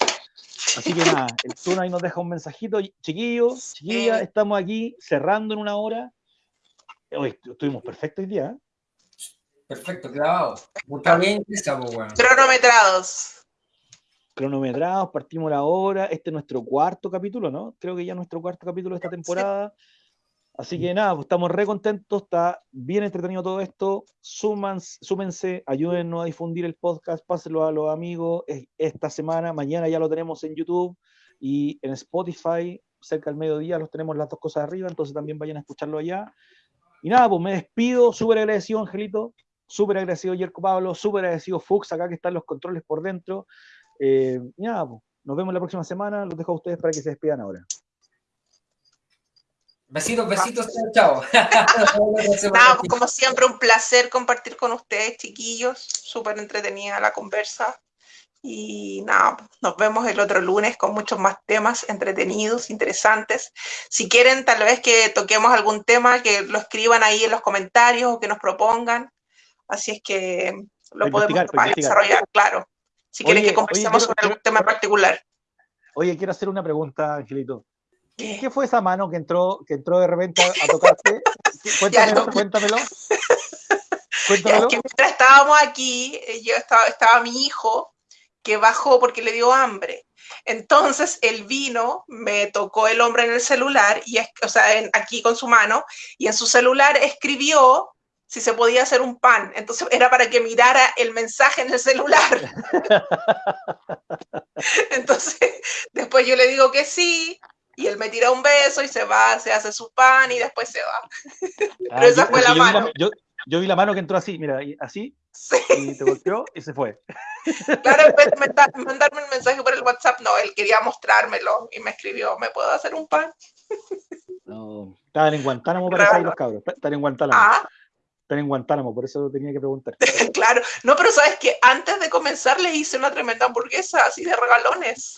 Así que nada, el turno ahí nos deja un mensajito. Chiquillos, chiquillas, estamos aquí cerrando en una hora. Hoy estuvimos perfectos hoy día. ¿eh? Perfecto, clavado. Está bien, Cronometrados cronometrados, partimos la hora. Este es nuestro cuarto capítulo, ¿no? Creo que ya nuestro cuarto capítulo de esta temporada. Así que nada, pues estamos re contentos, está bien entretenido todo esto. Súmense, ayúdennos a difundir el podcast, pásenlo a los amigos. Esta semana, mañana ya lo tenemos en YouTube y en Spotify, cerca del mediodía los tenemos las dos cosas arriba, entonces también vayan a escucharlo allá. Y nada, pues me despido, súper agradecido, Angelito, súper agradecido, Yerko Pablo, súper agradecido, Fuchs, acá que están los controles por dentro. Eh, ya, nos vemos la próxima semana. Los dejo a ustedes para que se despidan ahora. Besitos, besitos, chao. como siempre, un placer compartir con ustedes, chiquillos. Súper entretenida la conversa. Y nada, nos vemos el otro lunes con muchos más temas entretenidos, interesantes. Si quieren, tal vez que toquemos algún tema, que lo escriban ahí en los comentarios o que nos propongan. Así es que lo podemos desarrollar, claro. Si quieren que conversemos sobre algún tema particular. Oye, quiero hacer una pregunta, Angelito. ¿Qué? fue esa mano que entró, que entró de repente a, tocarte? cuéntamelo, cuéntamelo. cuéntamelo. que mientras estábamos aquí, eh, yo estaba, estaba mi hijo que bajó porque le dio hambre. Entonces él vino, me tocó el hombre en el celular, y, o sea, aquí con su mano, y en su celular escribió si se podía hacer un pan. Entonces era para que mirara el mensaje en el celular. Entonces, después yo le digo que sí, y él me tira un beso y se va, se hace su pan y después se va. Pero ah, esa fue la mano. yo, vi la mano que entró así, mira, así, y te golpeó y se fue. Claro, en vez de mandarme un mensaje por el WhatsApp, no, él quería mostrármelo y me escribió, ¿me puedo hacer un pan? No, estaban en Guantánamo para salir los cabros, estaban en Guantánamo. Ah, en Guantánamo, por eso tenía que preguntar. claro, no, pero sabes que antes de comenzar le hice una tremenda hamburguesa, así de regalones.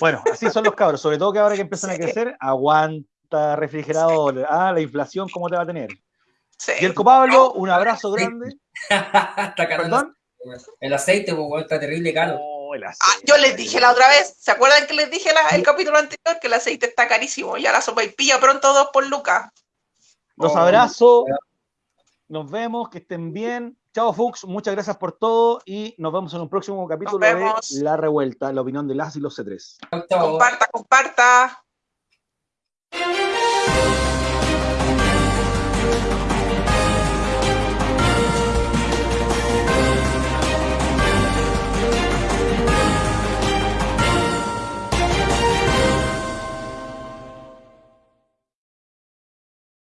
bueno, así son los cabros, sobre todo que ahora que empiezan a crecer, aguanta refrigerador. Ah, la inflación, ¿cómo te va a tener? Sí. Y el Pablo, un abrazo grande. está ¿Perdón? El aceite, pues, está terrible caro. Oh, ah, yo les dije la otra vez, ¿se acuerdan que les dije el capítulo anterior que el aceite está carísimo? Ya la sopa y pilla pronto dos por lucas. Los abrazo. Nos vemos, que estén bien. Chao, Fux, muchas gracias por todo y nos vemos en un próximo capítulo de La Revuelta, la opinión de las y los C3. Comparta, comparta.